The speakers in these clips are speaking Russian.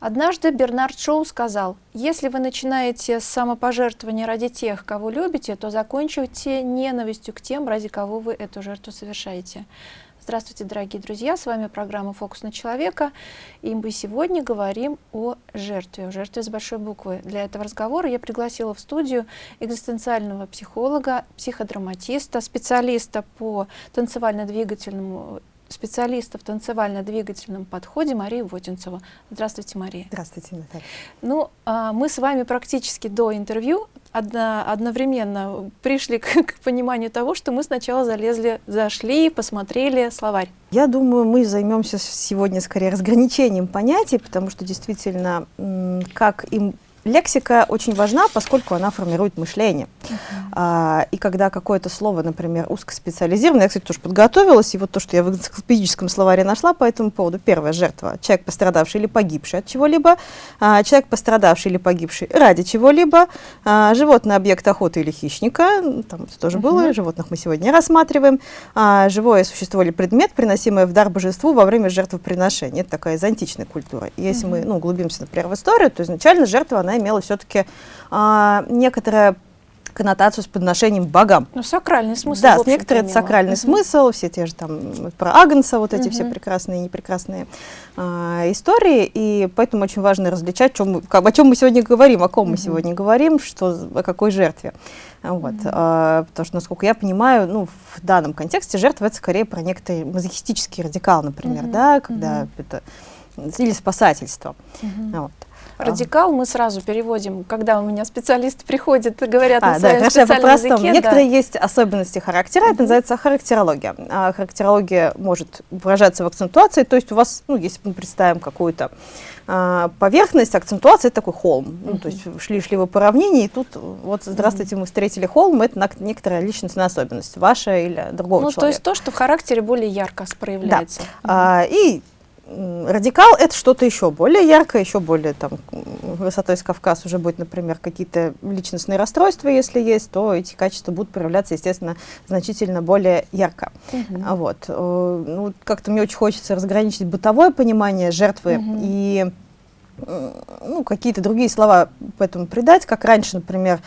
Однажды Бернард Шоу сказал, если вы начинаете с самопожертвования ради тех, кого любите, то закончите ненавистью к тем, ради кого вы эту жертву совершаете. Здравствуйте, дорогие друзья, с вами программа «Фокус на человека», и мы сегодня говорим о жертве, о жертве с большой буквы. Для этого разговора я пригласила в студию экзистенциального психолога, психодраматиста, специалиста по танцевально-двигательному специалиста в танцевально-двигательном подходе Марию Водинцеву. Здравствуйте, Мария. Здравствуйте, Наталья. Ну, а, мы с вами практически до интервью одно, одновременно пришли к, к пониманию того, что мы сначала залезли, зашли, посмотрели словарь. Я думаю, мы займемся сегодня скорее разграничением понятий, потому что действительно, как им лексика очень важна, поскольку она формирует мышление. Uh -huh. а, и когда какое-то слово, например, узкоспециализированное, я, кстати, тоже подготовилась, и вот то, что я в энциклопедическом словаре нашла по этому поводу, первая жертва, человек, пострадавший или погибший от чего-либо, а, человек, пострадавший или погибший ради чего-либо, а, животный объект охоты или хищника, там это тоже uh -huh. было, животных мы сегодня рассматриваем, а, живое существо или предмет, приносимое в дар божеству во время жертвоприношения. Это такая из античной культуры. И если uh -huh. мы ну, углубимся, например, в историю, то изначально жертва, она она имела все-таки а, некоторое коннотацию с подношением богам. Ну, сакральный смысл. Да, некоторый это сакральный uh -huh. смысл, все те же там про Агнца, вот эти uh -huh. все прекрасные и непрекрасные а, истории, и поэтому очень важно различать, чем мы, как, о чем мы сегодня говорим, о ком uh -huh. мы сегодня говорим, что, о какой жертве. Вот, uh -huh. а, потому что, насколько я понимаю, ну, в данном контексте жертва это скорее про некоторый мазохистический радикал, например, uh -huh. да, когда uh -huh. это или спасательство. Uh -huh. вот. Радикал мы сразу переводим, когда у меня специалисты приходят и говорят а, на своем да, специальном языке. Некоторые да. есть особенности характера, это называется характерология. А характерология может выражаться в акцентуации, то есть у вас, ну, если мы представим какую-то а, поверхность, акцентуация это такой холм. Uh -huh. ну, то есть шли-шли вы по равнине, и тут вот здравствуйте, мы встретили холм, это некоторая личностная особенность, ваша или другого ну, человека. Ну, то есть то, что в характере более ярко проявляется. Да. Uh -huh. а, и радикал это что-то еще более яркое, еще более там высотой с Кавказ уже будет, например, какие-то личностные расстройства, если есть, то эти качества будут проявляться, естественно, значительно более ярко. Угу. Вот. Э, ну, как-то мне очень хочется разграничить бытовое понимание жертвы угу. и ну, какие-то другие слова поэтому придать, как раньше, например,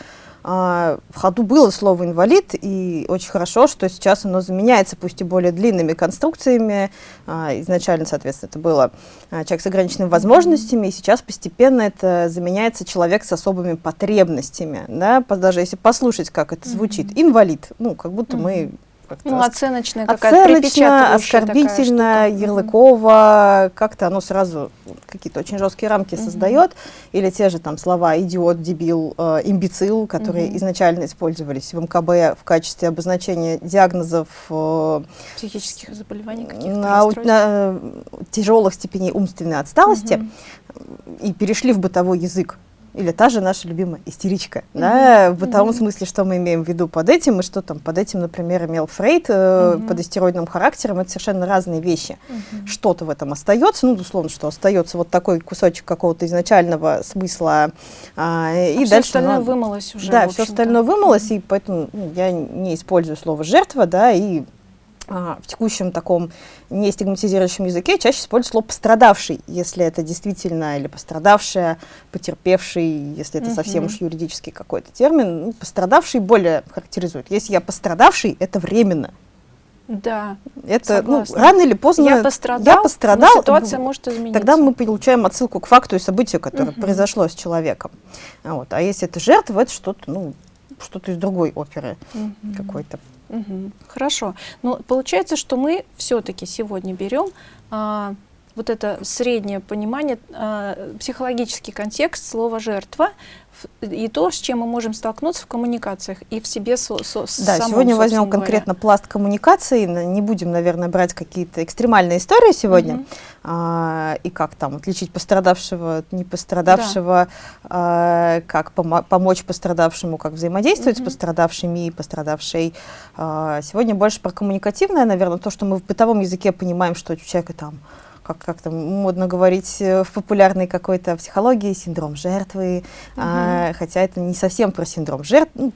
в ходу было слово «инвалид», и очень хорошо, что сейчас оно заменяется, пусть и более длинными конструкциями. А, изначально, соответственно, это было а, человек с ограниченными возможностями, и сейчас постепенно это заменяется человек с особыми потребностями. Да? Даже если послушать, как это звучит. «Инвалид», ну, как будто мы ну, оценочная какая-то, Оценочно, оскорбительно, ярлыково, как-то оно сразу какие-то очень жесткие рамки угу. создает. Или те же там слова идиот, дебил, э, имбецил, которые угу. изначально использовались в МКБ в качестве обозначения диагнозов э, психических заболеваний, на, на тяжелых степеней умственной отсталости угу. и перешли в бытовой язык или та же наша любимая истеричка, mm -hmm. да, в том mm -hmm. смысле, что мы имеем в виду под этим, и что там под этим, например, имел Фрейд э, mm -hmm. под истероидным характером, это совершенно разные вещи. Mm -hmm. Что-то в этом остается, ну, условно, что остается вот такой кусочек какого-то изначального смысла, а, и а дальше... все остальное ну, вымылось уже, Да, все остальное вымылось, mm -hmm. и поэтому ну, я не использую слово «жертва», да, и в текущем таком не стигматизирующем языке чаще используют слово «пострадавший», если это действительно, или «пострадавшая», «потерпевший», если это uh -huh. совсем уж юридический какой-то термин. Ну, «Пострадавший» более характеризует. Если я пострадавший, это временно. Да, это ну, рано или поздно я пострадал, я пострадал ситуация может измениться. Тогда мы получаем отсылку к факту и событию, которое uh -huh. произошло с человеком. Вот. А если это жертва, это что-то ну, что-то из другой оперы uh -huh. какой-то. Хорошо. Но получается, что мы все-таки сегодня берем а, вот это среднее понимание, а, психологический контекст слова «жертва», и то, с чем мы можем столкнуться в коммуникациях и в себе со, со, Да, самом, сегодня возьмем говоря. конкретно пласт коммуникации, не будем, наверное, брать какие-то экстремальные истории сегодня, угу. а, и как там отличить пострадавшего от непострадавшего, да. а, как помо помочь пострадавшему, как взаимодействовать угу. с пострадавшими и пострадавшей. А, сегодня больше про коммуникативное, наверное, то, что мы в бытовом языке понимаем, что у человека там как, как там модно говорить э, в популярной какой-то психологии, синдром жертвы, угу. а, хотя это не совсем про синдром жертвы, ну,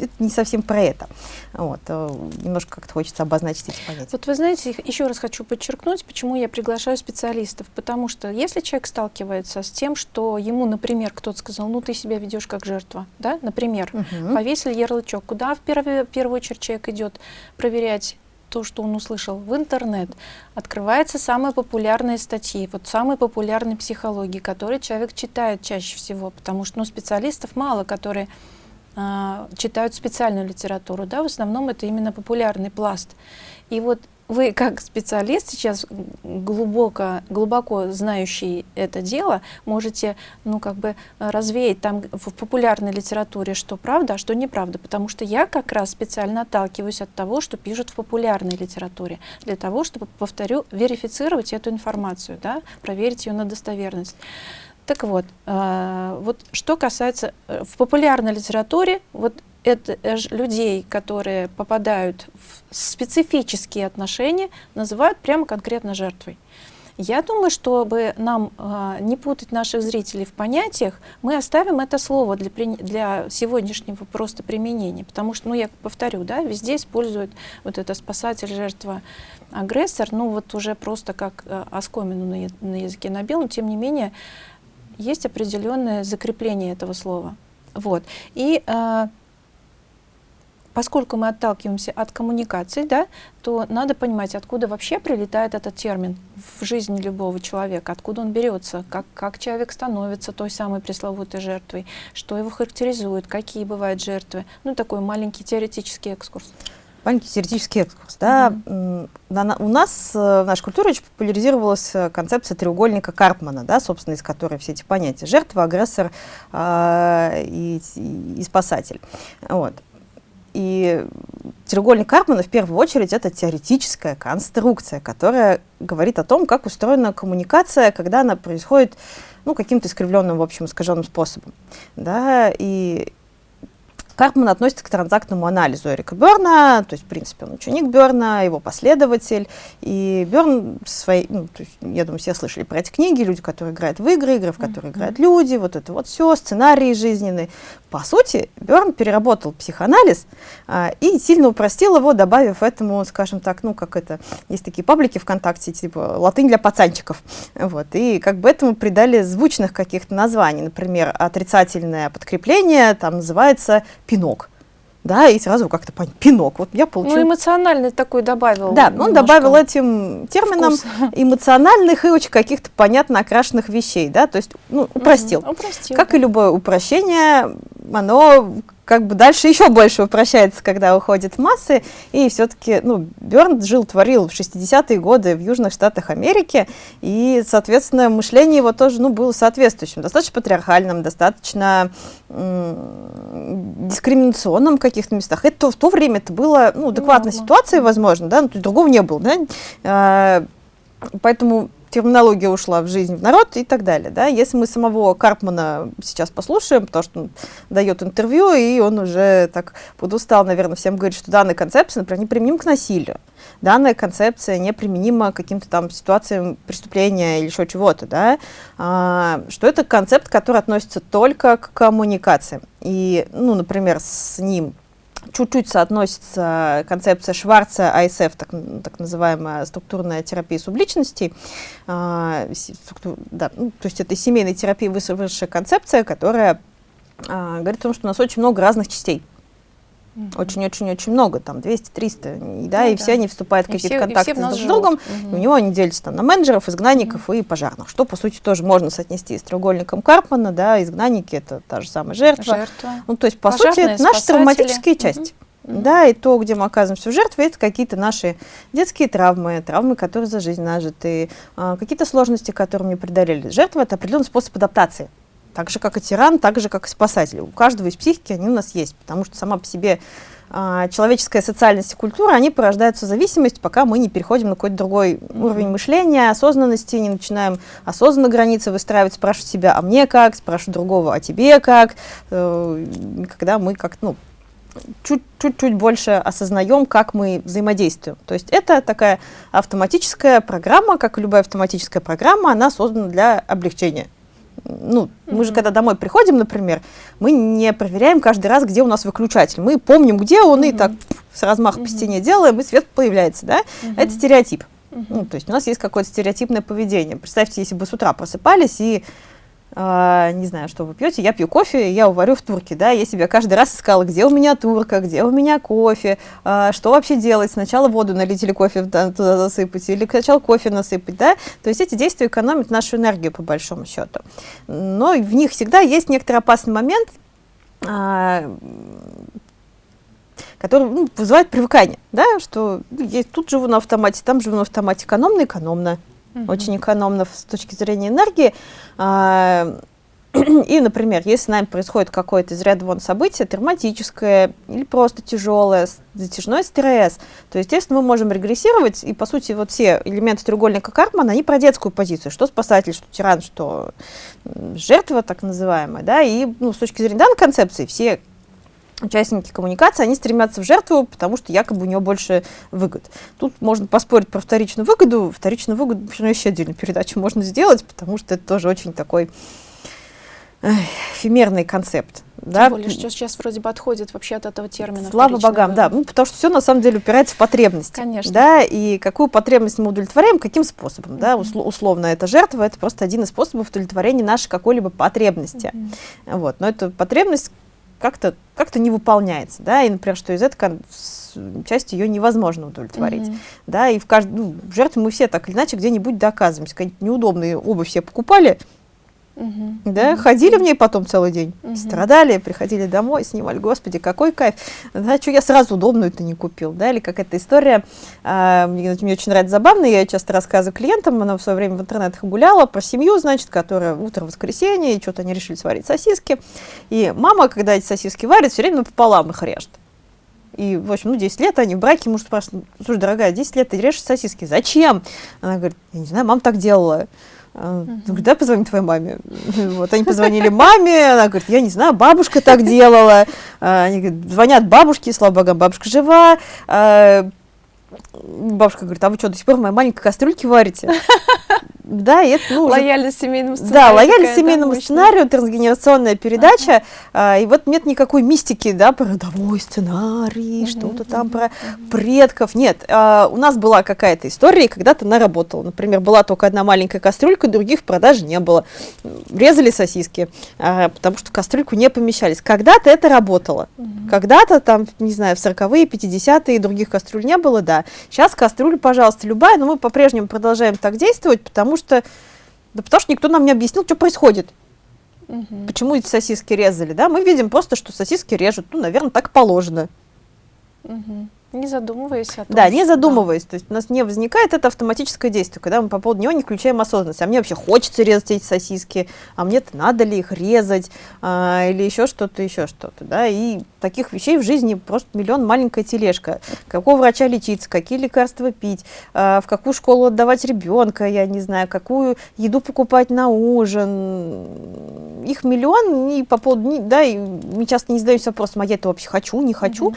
это не совсем про это. Вот, э, немножко как-то хочется обозначить эти понятия. Вот вы знаете, еще раз хочу подчеркнуть, почему я приглашаю специалистов. Потому что если человек сталкивается с тем, что ему, например, кто-то сказал, ну ты себя ведешь как жертва, да, например, угу. повесили ярлычок, куда в первую, в первую очередь человек идет проверять то, что он услышал в интернет, открываются самые популярные статьи, вот самые популярные психологии, которые человек читает чаще всего, потому что ну, специалистов мало, которые э, читают специальную литературу, да, в основном это именно популярный пласт. И вот вы как специалист сейчас глубоко, глубоко знающий это дело, можете ну, как бы развеять там в популярной литературе, что правда, а что неправда. Потому что я как раз специально отталкиваюсь от того, что пишут в популярной литературе, для того, чтобы, повторю, верифицировать эту информацию, да, проверить ее на достоверность. Так вот, э, вот что касается э, в популярной литературе, вот это людей, которые попадают в специфические отношения, называют прямо конкретно жертвой. Я думаю, чтобы нам э, не путать наших зрителей в понятиях, мы оставим это слово для, для сегодняшнего просто применения. Потому что, ну, я повторю, да, везде используют вот это спасатель, жертва, агрессор, ну, вот уже просто как э, оскомину на, на языке набил, но тем не менее есть определенное закрепление этого слова. Вот. И э, поскольку мы отталкиваемся от коммуникации, да, то надо понимать, откуда вообще прилетает этот термин в жизни любого человека, откуда он берется, как, как человек становится той самой пресловутой жертвой, что его характеризует, какие бывают жертвы. Ну, такой маленький теоретический экскурс. Маленький теоретический экскурс. Да? Mm -hmm. У нас э, в нашей культуре очень популяризировалась э, концепция треугольника Карпмана, да, собственно, из которой все эти понятия жертва, агрессор э, и, и спасатель. Вот. И треугольник Карпмана в первую очередь это теоретическая конструкция, которая говорит о том, как устроена коммуникация, когда она происходит ну, каким-то искривленным, в общем, искаженным способом. Да? И Карпман относится к транзактному анализу Эрика Берна, то есть, в принципе, он ученик Берна, его последователь. И Берн, свои, ну, то есть, я думаю, все слышали про эти книги, люди, которые играют в игры, игры, в которые mm -hmm. играют люди, вот это вот все, сценарии жизненные. По сути, Берн переработал психоанализ а, и сильно упростил его, добавив этому, скажем так, ну, как это, есть такие паблики ВКонтакте, типа латынь для пацанчиков. Вот, и как бы этому придали звучных каких-то названий. Например, отрицательное подкрепление там называется пинок. Да, и сразу как-то пинок. Вот я получил... Ну, эмоциональный такой добавил. Да, он добавил этим термином вкус. эмоциональных и очень каких-то понятно окрашенных вещей, да, то есть, ну, упростил. Угу, упростил как да. и любое упрощение, оно как бы дальше еще больше упрощается, когда уходит в массы, и все-таки, ну, Берн жил, творил в 60-е годы в Южных Штатах Америки, и, соответственно, мышление его тоже, ну, было соответствующим, достаточно патриархальным, достаточно дискриминационным в каких-то местах. Это в то время это было, ну, адекватной ситуацией, возможно, да, ну, то есть другого не было, да, а, поэтому терминология ушла в жизнь, в народ и так далее. Да? Если мы самого Карпмана сейчас послушаем, потому что он дает интервью, и он уже так подустал, наверное, всем говорит, что данная концепция, например, неприменима к насилию. Данная концепция неприменима к каким-то там ситуациям преступления или еще чего-то. Да? А, что это концепт, который относится только к коммуникации. И, ну, например, с ним чуть-чуть соотносится концепция Шварца, АСФ, так, так называемая структурная терапия субличностей. А, да, ну, то есть это семейная терапия высшая концепция, которая а, говорит о том, что у нас очень много разных частей. Очень-очень-очень много, там 200-300, да, ну, и да. все они вступают в какие-то контакты друг с другом, угу. у него они делятся там на менеджеров, изгнанников угу. и пожарных, что, по сути, тоже можно соотнести с треугольником Карпмана, да, изгнанники — это та же самая жертва. жертва. Ну, то есть, по Пожарные, сути, это наши травматические угу. части. Да, и то, где мы оказываемся в жертве, это какие-то наши детские травмы, травмы, которые за жизнь нажиты, а, какие-то сложности, которые мне преодолели. Жертва — это определенный способ адаптации так же, как и тиран, так же, как и спасатель. У каждого из психики они у нас есть, потому что сама по себе э, человеческая социальность и культура, они порождаются зависимость, пока мы не переходим на какой-то другой уровень мышления, осознанности, не начинаем осознанно границы выстраивать, спрашивать себя, а мне как, спрашивать другого, а тебе как, э, когда мы как ну, чуть-чуть больше осознаем, как мы взаимодействуем. То есть это такая автоматическая программа, как и любая автоматическая программа, она создана для облегчения Ну, mm-hmm. мы же когда домой приходим, например, мы не проверяем каждый раз, где у нас выключатель. Мы помним, где он, mm-hmm. и так с размаха mm-hmm. по стене делаем, и свет появляется, да? Mm-hmm. Это стереотип. Mm-hmm. Ну, то есть у нас есть какое-то стереотипное поведение. Представьте, если бы с утра просыпались и не знаю, что вы пьете, я пью кофе, я уварю в турке, да, я себя каждый раз искала, где у меня турка, где у меня кофе, uh, что вообще делать, сначала воду налить или кофе туда засыпать, или сначала кофе насыпать, да, то есть эти действия экономят нашу энергию по большому счету, но в них всегда есть некоторый опасный момент, uh, который ну, вызывает привыкание, да, что ну, я тут живу на автомате, там живу на автомате, угу. очень экономно с точки зрения энергии. А, и, например, если с нами происходит какое-то из ряда вон событие, травматическое или просто тяжелое, затяжной стресс, то, естественно, мы можем регрессировать, и, по сути, вот все элементы треугольника Карпмана, они про детскую позицию, что спасатель, что тиран, что жертва, так называемая, да, и, ну, с точки зрения данной концепции, все участники коммуникации, они стремятся в жертву, потому что якобы у него больше выгод. Тут можно поспорить про вторичную выгоду. Вторичную выгоду ну, еще отдельную передачу можно сделать, потому что это тоже очень такой эфемерный концепт. Тем да? более, что сейчас вроде бы отходит вообще от этого термина. Слава богам, да. Ну, потому что все на самом деле упирается в потребность. Конечно. Да, и какую потребность мы удовлетворяем, каким способом. Mm-hmm. Да? Усл- условно, это жертва, это просто один из способов удовлетворения нашей какой-либо потребности. Mm-hmm. Вот. Но эта потребность как-то как не выполняется, да, и, например, что из этой части ее невозможно удовлетворить, mm-hmm. да, и в каждой, ну, жертве мы все так или иначе где-нибудь доказываемся, какие-нибудь неудобные обувь все покупали, Угу. Да, угу. ходили в ней потом целый день, угу. страдали, приходили домой, снимали, господи, какой кайф. Да, что я сразу удобную-то не купил, да, или какая-то история, а, мне, мне очень нравится забавно, я часто рассказываю клиентам, она в свое время в интернетах гуляла, про семью, значит, которая утро воскресенье, и что-то они решили сварить сосиски, и мама, когда эти сосиски варит, все время напополам их режет. И, в общем, ну, 10 лет они в браке, муж спрашивает, слушай, дорогая, 10 лет ты режешь сосиски, зачем? Она говорит, я не знаю, мама так делала. Uh-huh. Да, позвоним твоей маме. Вот они позвонили маме, она говорит, я не знаю, бабушка так делала. А, они говорят, звонят бабушке, слава богу, бабушка жива. А, бабушка говорит, а вы что, до сих пор в моей маленькой кастрюльке варите? Да, это, ну, лояльность семейному сценарию. Да, лояльность семейному да, сценарию, трансгенерационная передача, ага. а, и вот нет никакой мистики, да, про родовой сценарий, угу, что-то там про предков. Нет, а, у нас была какая-то история, и когда-то она работала. Например, была только одна маленькая кастрюлька, других в продаже не было. Резали сосиски, а, потому что в кастрюльку не помещались. Когда-то это работало. Угу. Когда-то там, не знаю, в 40-е, 50-е других кастрюль не было, да. Сейчас кастрюля, пожалуйста, любая, но мы по-прежнему продолжаем так действовать, потому что, да потому что никто нам не объяснил, что происходит. Угу. Почему эти сосиски резали, да? Мы видим просто, что сосиски режут, ну, наверное, так положено. Угу. Не задумываясь о том. Да, не задумываясь. Да. То есть у нас не возникает это автоматическое действие, когда мы по поводу него не включаем осознанность. А мне вообще хочется резать эти сосиски, а мне-то надо ли их резать, а, или еще что-то, еще что-то. Да? И таких вещей в жизни просто миллион маленькая тележка. Какого врача лечиться, какие лекарства пить, а, в какую школу отдавать ребенка, я не знаю, какую еду покупать на ужин. Их миллион, и по поводу, да, и мы часто не задаемся вопросом, а я это вообще хочу, не хочу. Угу.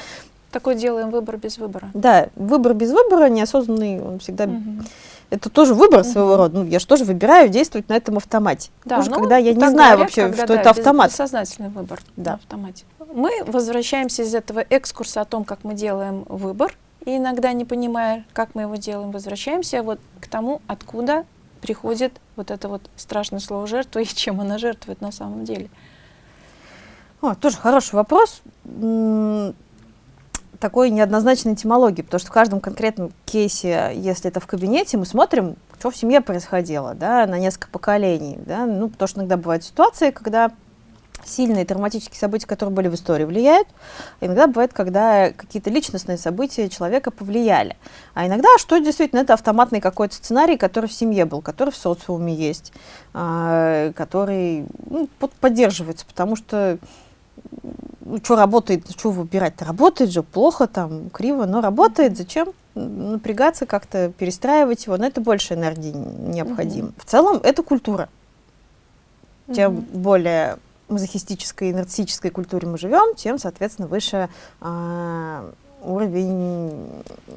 Такой делаем выбор без выбора. Да, выбор без выбора, неосознанный, он всегда... Угу. Это тоже выбор угу. своего рода. Ну, я же тоже выбираю действовать на этом автомате. Да, Потому ну, когда я не знаю говорят, вообще, когда, что да, это автомат. Бессознательный выбор да. на автомате. Мы возвращаемся из этого экскурса о том, как мы делаем выбор, и иногда не понимая, как мы его делаем, возвращаемся вот к тому, откуда приходит вот это вот страшное слово жертва и чем она жертвует на самом деле. О, тоже хороший вопрос такой неоднозначной этимологии, потому что в каждом конкретном кейсе, если это в кабинете, мы смотрим, что в семье происходило, да, на несколько поколений, да, ну, потому что иногда бывают ситуации, когда сильные травматические события, которые были в истории, влияют. Иногда бывает, когда какие-то личностные события человека повлияли. А иногда, что действительно, это автоматный какой-то сценарий, который в семье был, который в социуме есть, а, который ну, поддерживается, потому что что работает, что выбирать-то? Работает же, плохо там, криво, но работает. Зачем напрягаться, как-то перестраивать его? Но это больше энергии необходимо. Угу. В целом, это культура. Угу. Тем более мазохистической, нарциссической культуре мы живем, тем, соответственно, выше э, уровень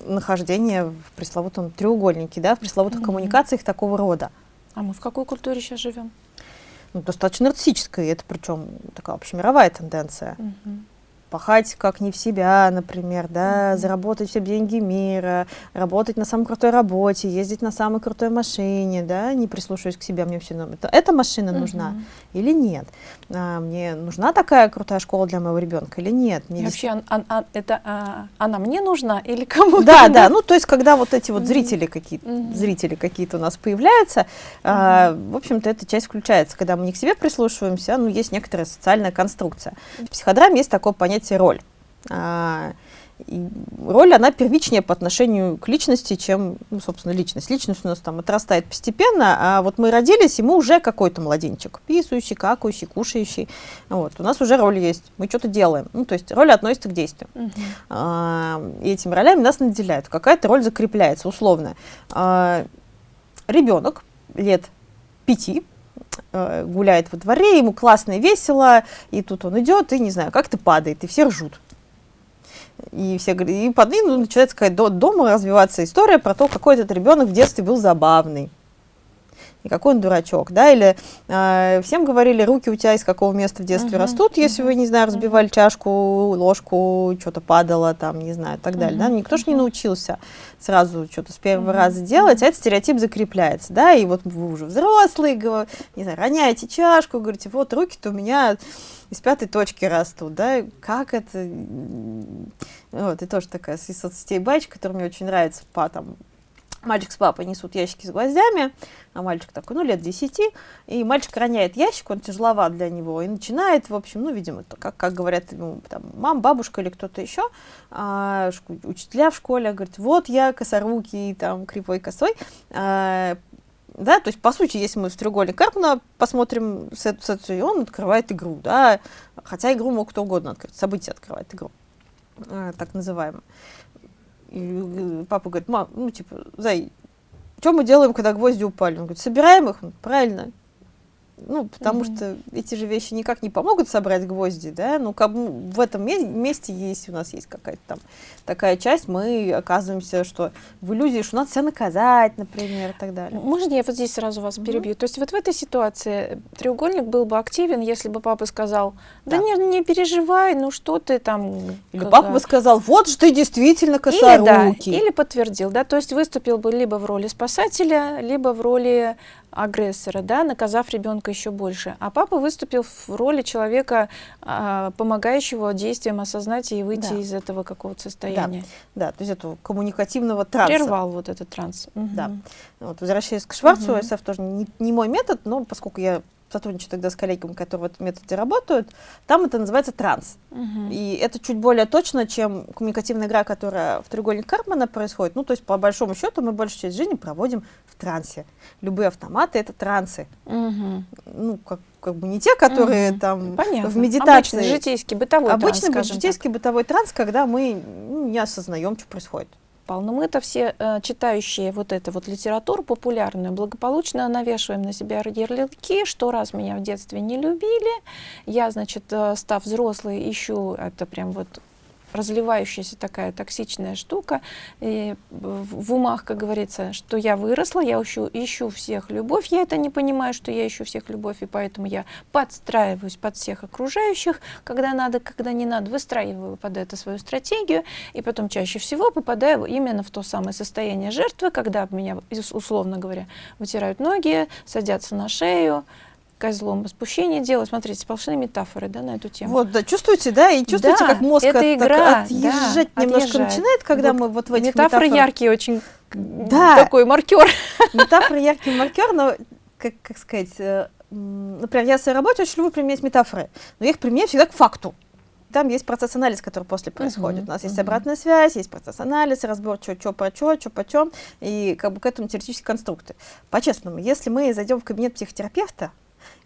нахождения в пресловутом треугольнике, да, в пресловутых угу. коммуникациях такого рода. А мы в какой культуре сейчас живем? Ну, достаточно и это причем такая общемировая тенденция. Мгм. Пахать как не в себя, например, да, Мгм. заработать все деньги мира, работать на самой крутой работе, ездить на самой крутой машине, да, не прислушиваясь к себе, мне все равно, это, эта машина нужна Мгм. или нет? А, мне нужна такая крутая школа для моего ребенка или нет? Мне И вообще, ан- ан- это а, она мне нужна или кому-то? Да, да, ну то есть когда вот эти вот зрители какие-то, зрители какие-то у нас появляются, а, в общем-то эта часть включается, когда мы не к себе прислушиваемся, ну есть некоторая социальная конструкция. В психодраме есть такое понятие роль. И роль, она первичнее по отношению к личности, чем, ну, собственно, личность. Личность у нас там отрастает постепенно, а вот мы родились, и мы уже какой-то младенчик, писающий, какающий, кушающий. Вот, у нас уже роль есть, мы что-то делаем. Ну, то есть роль относится к действию. Мгм. А, и этими ролями нас наделяют. Какая-то роль закрепляется, условно. А, ребенок лет пяти э, гуляет во дворе, ему классно и весело, и тут он идет, и, не знаю, как-то падает, и все ржут. И все и под ним начинается какая до, дома развиваться история про то, какой этот ребенок в детстве был забавный. И какой он дурачок, да, или э, всем говорили, руки у тебя из какого места в детстве Мгм, растут, если мгм, вы, не знаю, разбивали чашку, ложку, что-то падало там, не знаю, и так далее, да, Мгм, никто же не научился сразу что-то с первого Мгм, раза делать, а этот стереотип закрепляется, да, и вот вы уже взрослые, говор- не знаю, роняете чашку, говорите, вот руки-то у меня из пятой точки растут, да, как это, вот, и тоже такая из соцсетей байчка, которая мне очень нравится, по там, Мальчик с папой несут ящики с гвоздями, а мальчик такой, ну, лет 10, и мальчик роняет ящик, он тяжеловат для него, и начинает, в общем, ну, видимо, то, как, как говорят ему, там, мам, бабушка или кто-то еще, а, учителя в школе, говорят, вот я косорукий, там, кривой косой, а, да, то есть, по сути, если мы в треугольник Карпмана посмотрим с эту, эту, он открывает игру, да, хотя игру мог кто угодно открыть, событие открывает игру, а, так называемое. Папа говорит, мам, ну, типа, Зай, что мы делаем, когда гвозди упали? Он говорит, собираем их? Правильно. Ну, потому Мгм. что эти же вещи никак не помогут собрать гвозди, да, ну, как в этом ме- месте, если у нас есть какая-то там такая часть, мы оказываемся, что в иллюзии, что надо себя наказать, например, и так далее. Можно я вот здесь сразу вас перебью? То есть вот в этой ситуации треугольник был бы активен, если бы папа сказал, да, Да. не, не переживай, ну что ты там... Или как- папа бы сказал, вот же ты действительно Или, да, косорукий. или подтвердил, да, то есть выступил бы либо в роли спасателя, либо в роли агрессора, да, наказав ребенка еще больше. А папа выступил в роли человека, а, помогающего действиям осознать и выйти Да. из этого какого-то состояния. Да, то есть этого коммуникативного транса. Прервал вот этот транс. Да. Мгм. Вот, возвращаясь к Шварцу, Мгм. СФ тоже не, не мой метод, но поскольку я сотрудничаю тогда с коллегами, которые в этом методе работают, там это называется транс. Мгм. И это чуть более точно, чем коммуникативная игра, которая в треугольник Карпмана происходит. Ну, то есть, по большому счету, мы большую часть жизни проводим в трансе. Любые автоматы — это трансы. Мгм. Ну, как, как бы не те, которые Мгм. там Понятно. в медитации. Обычный житейский, бытовой транс, Обычный скажем житейский бытовой транс, когда мы ну, не осознаем, что происходит. Так. Но мы-то все, э, читающие вот эту вот литературу популярную, благополучно навешиваем на себя ярлыки, что раз меня в детстве не любили, я, значит, э, став взрослой, ищу, это прям вот разливающаяся такая токсичная штука, и в, умах, как говорится, что я выросла, я ищу, ищу всех любовь, я это не понимаю, что я ищу всех любовь, и поэтому я подстраиваюсь под всех окружающих, когда надо, когда не надо, выстраиваю под это свою стратегию, и потом чаще всего попадаю именно в то самое состояние жертвы, когда меня, условно говоря, вытирают ноги, садятся на шею, козлом спущение делают. Смотрите, сплошные метафоры да, на эту тему. Вот, да, чувствуете, да, и чувствуете, Да, как мозг это от- так игра, отъезжать да, немножко отъезжает. начинает, когда Вот мы вот в этих Метафоры метафорах- яркие очень, Да. такой маркер. Метафора яркий маркер, но, как, как сказать, э, например, я в своей работе очень люблю применять метафоры, но я их применяю всегда к факту. Там есть процесс-анализ, который после происходит. Мгм, У нас есть мгм. обратная связь, есть процесс-анализ, разбор, что, что, по что, что, почем, и как бы к этому теоретические конструкты. По-честному, если мы зайдем в кабинет психотерапевта,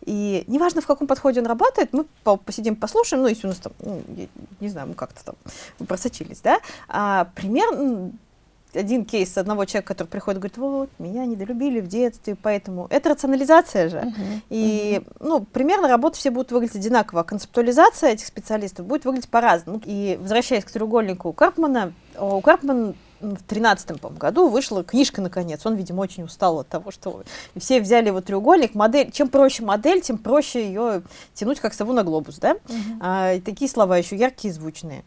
и неважно, в каком подходе он работает, мы по- посидим, послушаем, ну, если у нас там, ну, я не знаю, мы как-то там просочились, да, а, пример, один кейс одного человека, который приходит и говорит, вот, меня недолюбили в детстве, поэтому... Это рационализация же. И, ну, примерно работы все будут выглядеть одинаково. а Концептуализация этих специалистов будет выглядеть по-разному. И, возвращаясь к треугольнику Карпмана, у Карпман в тринадцатом году вышла книжка наконец. Он, видимо, очень устал от того, что все взяли его треугольник. Модель, чем проще модель, тем проще ее тянуть как сову на глобус, да? Угу. А, и такие слова еще яркие звучные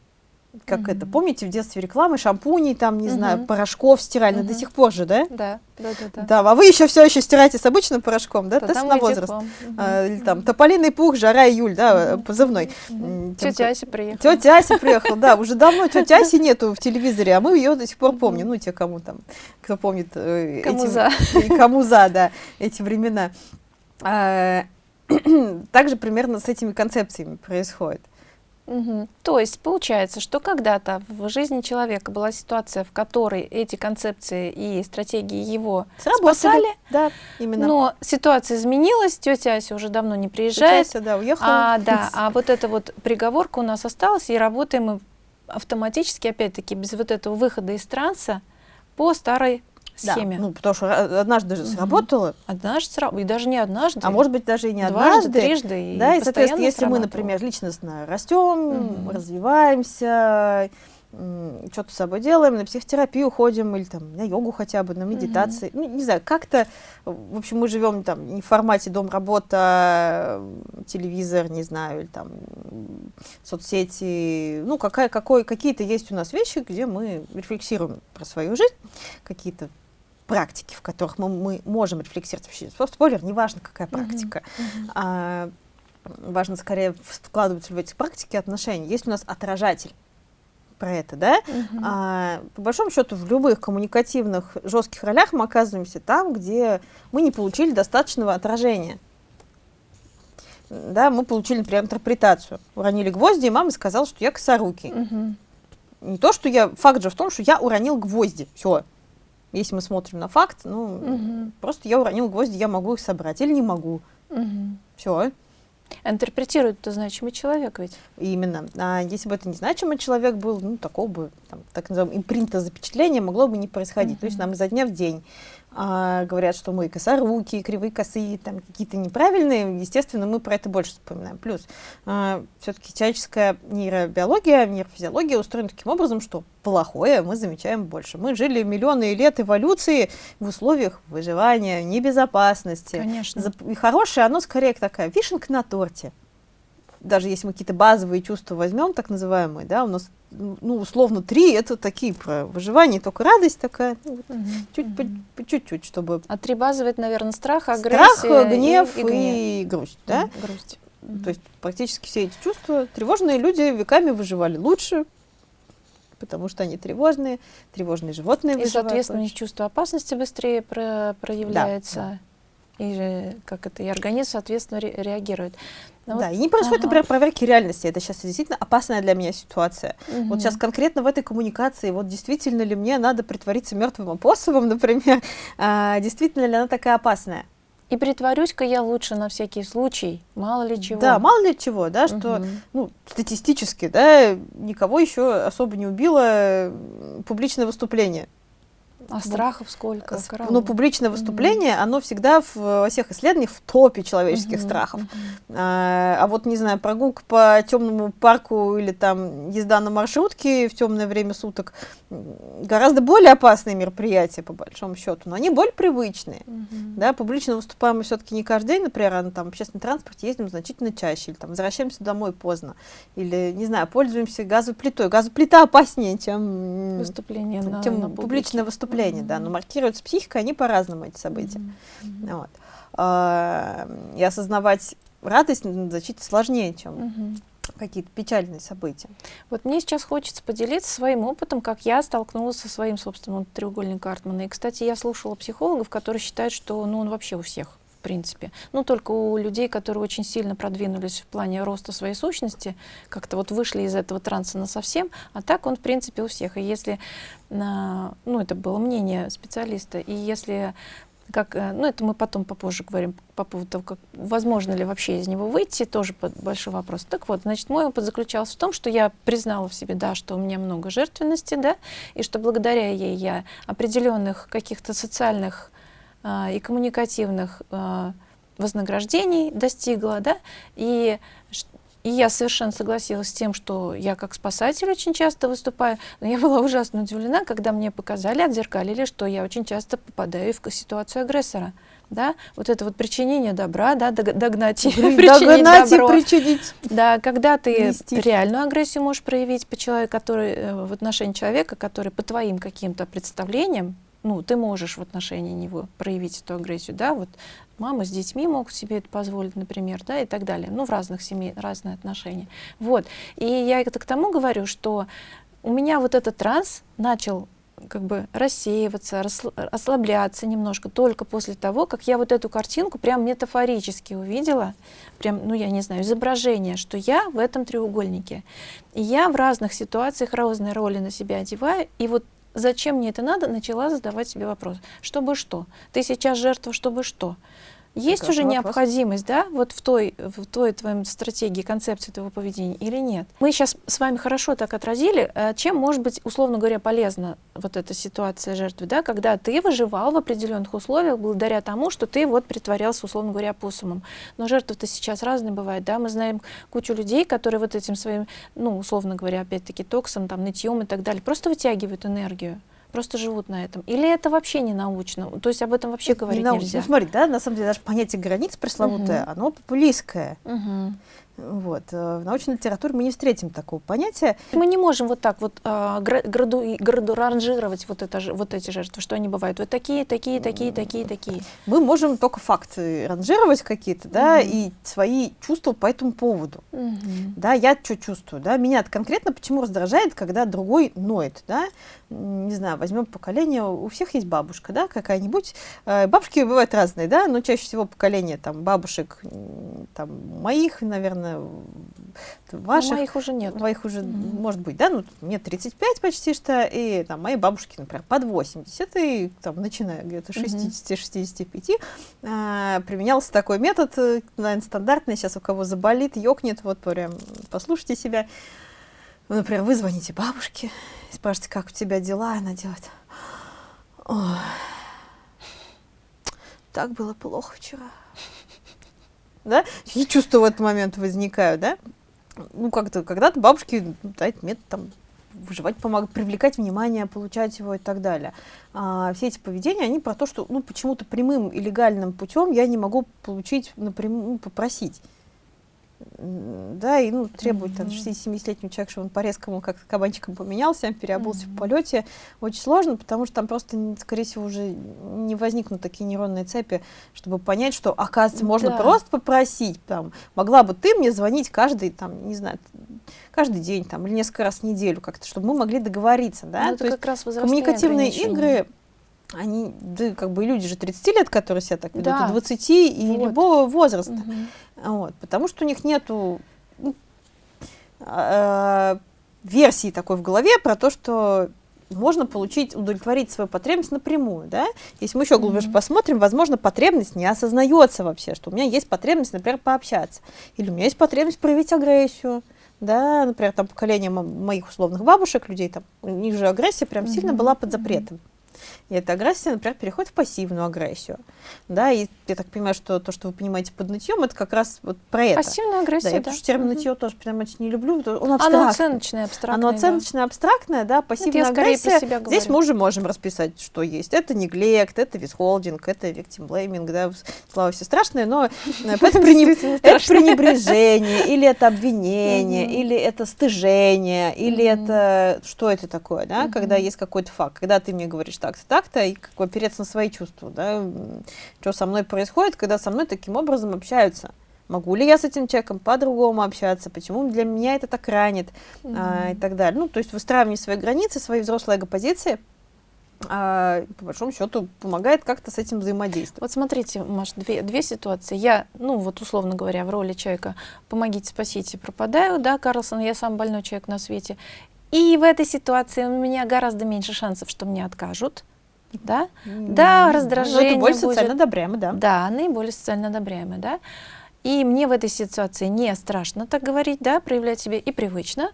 как mm-hmm. это, помните, в детстве рекламы шампуней, там, не mm-hmm. знаю, порошков стиральных, mm-hmm. до сих пор же, да? Да, да, да. Да, да а вы еще все еще стираете с обычным порошком, да? Тест на возраст. Mm-hmm. А, или там тополиный пух, жара, июль, да, mm-hmm. позывной. Mm-hmm. Тетя Ася приехала. Тетя Ася приехала, да, уже давно тетя Аси нету в телевизоре, а мы ее до сих пор помним, ну, те, кому там, кто помнит. Э, кому за. Кому за, да, эти времена. А, также примерно с этими концепциями происходит. Угу. То есть получается, что когда-то в жизни человека была ситуация, в которой эти концепции и стратегии его Сработали. спасали, да, именно. но ситуация изменилась, тетя Ася уже давно не приезжает. Тетя Ася, да, уехала. А, да, а вот эта вот приговорка у нас осталась, и работаем мы автоматически, опять-таки, без вот этого выхода из транса по старой схеме. Да, ну, потому что однажды же сработало. Однажды сработало, и даже не однажды. А может быть, даже и не Дважды, однажды. трижды. И да, и, соответственно, если мы, например, личностно растем, угу. развиваемся, что-то с собой делаем, на психотерапию ходим, или там на йогу хотя бы, на медитации. Mm-hmm. Ну, не знаю, как-то, в общем, мы живем там не в формате дом-работа, телевизор, не знаю, или там соцсети. Ну, какая, какой, какие-то есть у нас вещи, где мы рефлексируем про свою жизнь, какие-то практики, в которых мы, мы можем рефлексировать. Вообще, спойлер, неважно, какая практика. Mm-hmm. Mm-hmm. А, важно скорее вкладывать в эти практики отношения. Есть у нас отражатель про это, да? Uh-huh. А, по большому счету в любых коммуникативных жестких ролях мы оказываемся там, где мы не получили достаточного отражения. Да, мы получили, например, интерпретацию. Уронили гвозди, и мама сказала, что я косорукий. Uh-huh. Не то, что я... Факт же в том, что я уронил гвозди. Все. Если мы смотрим на факт, ну, uh-huh. просто я уронил гвозди, я могу их собрать или не могу. Uh-huh. Все. Интерпретирует это значимый человек ведь. Именно. А если бы это незначимый человек был, ну, такого бы, там, так называемого импринта запечатления могло бы не происходить. Mm-hmm. То есть нам изо дня в день а, говорят, что мы косоруки, кривые косые, там какие-то неправильные, естественно, мы про это больше вспоминаем. Плюс а, все-таки человеческая нейробиология, нейрофизиология устроена таким образом, что плохое мы замечаем больше. Мы жили миллионы лет эволюции в условиях выживания, небезопасности. Конечно. И хорошее, оно скорее такая вишенка на торте даже если мы какие-то базовые чувства возьмем, так называемые, да, у нас, ну, условно, три, это такие про выживание, только радость такая, ну, чуть, чуть-чуть, чтобы... А три базовые, это, наверное, страх, агрессия Страх, гнев и, и, гнев. и грусть, да? Грусть. То есть практически все эти чувства, тревожные люди веками выживали лучше, потому что они тревожные, тревожные животные И, соответственно, у них чувство опасности быстрее про проявляется. Да, да и как это и организм соответственно ре реагирует. Но ну да, вот, и не происходит, ага. например, проверки реальности. Это сейчас действительно опасная для меня ситуация. Угу. Вот сейчас конкретно в этой коммуникации, вот действительно ли мне надо притвориться мертвым апостолом, например, а, действительно ли она такая опасная? И притворюсь-ка я лучше на всякий случай, мало ли чего. Да, мало ли чего, да, что, угу. ну, статистически, да, никого еще особо не убило публичное выступление. А страхов сколько? Ну, публичное выступление, mm-hmm. оно всегда в, во всех исследованиях в топе человеческих mm-hmm. страхов. Mm-hmm. А, а вот, не знаю, прогулка по темному парку или там езда на маршрутке в темное время суток гораздо более опасные мероприятия, по большому счету, но они более привычные. Mm-hmm. Да, публично выступаем мы все-таки не каждый день, например, а на там, общественном транспорте ездим значительно чаще, или там возвращаемся домой поздно, или, не знаю, пользуемся газовой плитой. Газовая плита опаснее, чем, выступление на, чем на публичное выступление впечатления, mm-hmm. да, но маркируется психика, они по-разному, эти события. Mm-hmm. Вот. А, и осознавать радость значительно сложнее, чем mm-hmm. Какие-то печальные события. Вот мне сейчас хочется поделиться своим опытом, как я столкнулась со своим собственным треугольником Картмана. И, кстати, я слушала психологов, которые считают, что ну, он вообще у всех в принципе. Ну, только у людей, которые очень сильно продвинулись в плане роста своей сущности, как-то вот вышли из этого транса на совсем, а так он, в принципе, у всех. И если, ну, это было мнение специалиста, и если как, э, ну, это мы потом попозже говорим по поводу того, как, возможно ли вообще из него выйти, тоже большой вопрос. Так вот, значит, мой опыт заключался в том, что я признала в себе, да, что у меня много жертвенности, да, и что благодаря ей я определенных каких-то социальных а, и коммуникативных а, вознаграждений достигла, да, и И я совершенно согласилась с тем, что я как спасатель очень часто выступаю, но я была ужасно удивлена, когда мне показали, отзеркалили, что я очень часто попадаю в ситуацию агрессора. Да? Вот это вот причинение добра, да, догнать и причинить добро. причинить. Да, когда ты Нести. реальную агрессию можешь проявить по человеку, который, э, в отношении человека, который по твоим каким-то представлениям, ну, ты можешь в отношении него проявить эту агрессию, да, вот мамы с детьми могут себе это позволить, например, да, и так далее, ну, в разных семей, разные отношения. Вот, и я это к тому говорю, что у меня вот этот транс начал как бы рассеиваться, ослабляться немножко только после того, как я вот эту картинку прям метафорически увидела, прям, ну я не знаю, изображение, что я в этом треугольнике. И я в разных ситуациях разные роли на себя одеваю, и вот зачем мне это надо, начала задавать себе вопрос. Чтобы что? Ты сейчас жертва, чтобы что? Есть уже вопрос. необходимость, да, вот в той, в той твоей стратегии, концепции твоего поведения или нет? Мы сейчас с вами хорошо так отразили, э, чем может быть, условно говоря, полезна вот эта ситуация жертвы, да, когда ты выживал в определенных условиях благодаря тому, что ты вот притворялся, условно говоря, посумом. Но жертвы-то сейчас разные бывают, да, мы знаем кучу людей, которые вот этим своим, ну, условно говоря, опять-таки токсом, там, нытьем и так далее, просто вытягивают энергию просто живут на этом? Или это вообще не научно? То есть об этом вообще говорить не нельзя? Ну, смотри, да, на самом деле даже понятие границ пресловутое, угу. оно популистское. Угу. Вот. Э, в научной литературе мы не встретим такого понятия. Мы не можем вот так вот а, граду, граду ранжировать вот, это, вот эти жертвы, что они бывают. Вот такие, такие, такие, такие, такие. Мы можем только факты ранжировать какие-то, да, угу. и свои чувства по этому поводу. Угу. Да, я что чувствую, да, меня конкретно почему раздражает, когда другой ноет, да, не знаю, возьмем поколение, у всех есть бабушка, да, какая-нибудь. Э, бабушки бывают разные, да, но чаще всего поколение там бабушек, там, моих, наверное, ваших. моих уже нет. Моих уже, mm-hmm. может быть, да, ну, мне 35 почти что, и там мои бабушки, например, под 80, и там, начиная где-то 60-65, mm-hmm. а, применялся такой метод, э, наверное, стандартный, сейчас у кого заболит, ёкнет, вот прям послушайте себя. Вы, например, вы звоните бабушке, спрашиваете, как у тебя дела, она делает. Ой, так было плохо вчера. Да? И чувства в этот момент возникают, да? Ну, как-то, когда-то бабушки, да, этот метод там выживать помогать, привлекать внимание, получать его и так далее. А, все эти поведения, они про то, что ну, почему-то прямым и легальным путем я не могу получить напрямую, ну, попросить да, и ну, требует -hmm. 60-70-летнего человека, чтобы он по-резкому как кабанчиком поменялся, переобулся mm -hmm. в полете, очень сложно, потому что там просто, скорее всего, уже не возникнут такие нейронные цепи, чтобы понять, что, оказывается, можно да. просто попросить, там, могла бы ты мне звонить каждый, там, не знаю, каждый день, там, или несколько раз в неделю, как-то, чтобы мы могли договориться, да, ну, то как раз коммуникативные игры они, да, как бы люди же 30 лет, которые себя так ведут, да. и 20, и вот. любого возраста. Угу. Вот, потому что у них нету ну, э, версии такой в голове про то, что можно получить, удовлетворить свою потребность напрямую, да? Если мы еще глубже mm-hmm. посмотрим, возможно, потребность не осознается вообще, что у меня есть потребность, например, пообщаться, или у меня есть потребность проявить агрессию, да, например, там поколение моих условных бабушек, людей, там, у них же агрессия прям mm-hmm. сильно была под запретом. И эта агрессия, например, переходит в пассивную агрессию. Да, и я так понимаю, что то, что вы понимаете под нытьем, это как раз вот про это. Пассивная агрессия, да. Я потому что термин угу. нытье тоже прям очень не люблю. Он абстрактный. Оно оценочное, абстрактное. Оно оценочное, да. абстрактное, да, пассивная это агрессия. Здесь говорю. мы уже можем расписать, что есть. Это неглект, это висхолдинг, это victim blaming, да, слава все страшное, но это пренебрежение, или это обвинение, или это стыжение, или это... Что это такое, да, когда есть какой-то факт, когда ты мне говоришь так-то, так-то, и как бы опереться на свои чувства, да, что со мной происходит, когда со мной таким образом общаются. Могу ли я с этим человеком по-другому общаться, почему для меня это так ранит mm-hmm. а, и так далее. Ну, то есть выстраивание свои границы, свои взрослые эго-позиции, а, по большому счету помогает как-то с этим взаимодействовать. Вот смотрите, Маш, две, две ситуации. Я, ну вот условно говоря, в роли человека «помогите, спасите, пропадаю», да, Карлсон, я сам больной человек на свете. И в этой ситуации у меня гораздо меньше шансов, что мне откажут, да, mm. да, раздражение Но это более будет. социально одобряемый, да. Да, наиболее социально одобряемый, да. И мне в этой ситуации не страшно так говорить, да, проявлять себя и привычно.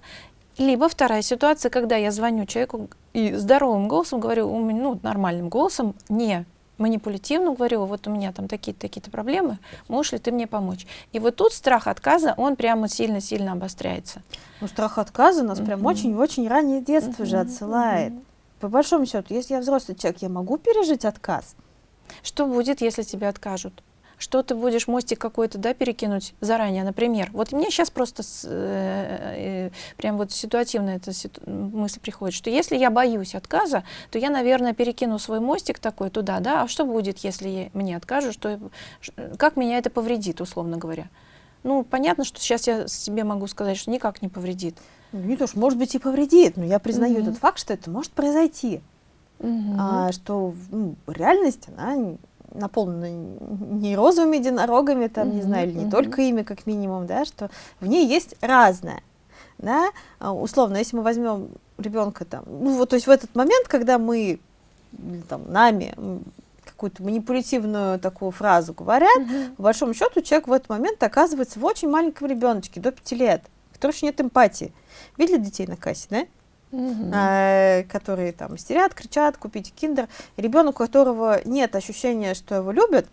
Либо вторая ситуация, когда я звоню человеку и здоровым голосом говорю, ну, нормальным голосом, не манипулятивно говорю, вот у меня там такие-то такие проблемы, можешь ли ты мне помочь? И вот тут страх отказа, он прямо сильно-сильно обостряется. Ну, страх отказа нас mm-hmm. прям очень-очень раннее детство mm-hmm. же отсылает. Mm-hmm. По большому счету, если я взрослый человек, я могу пережить отказ? Что будет, если тебе откажут? Что ты будешь мостик какой-то да, перекинуть заранее, например. Вот мне сейчас просто с, э, э, прям вот ситуативно эта ситу мысль приходит, что если я боюсь отказа, то я, наверное, перекину свой мостик такой туда, да, а что будет, если мне откажут, что, как меня это повредит, условно говоря. Ну, понятно, что сейчас я себе могу сказать, что никак не повредит. Ну, не то, что, может быть, и повредит, но я признаю mm -hmm. этот факт, что это может произойти. Mm -hmm. а, что ну, реальность, она наполнена не розовыми единорогами, там, mm-hmm, не знаю, или не mm-hmm. только ими, как минимум, да, что в ней есть разное. Да? А, условно, если мы возьмем ребенка там, ну вот, то есть в этот момент, когда мы, там, нами какую-то манипулятивную такую фразу говорят, mm-hmm. по большому счету человек в этот момент оказывается в очень маленьком ребеночке, до пяти лет, который еще нет эмпатии. Видели детей на кассе, да? Угу. которые там истерят, кричат, купите киндер. Ребенок, у которого нет ощущения, что его любят,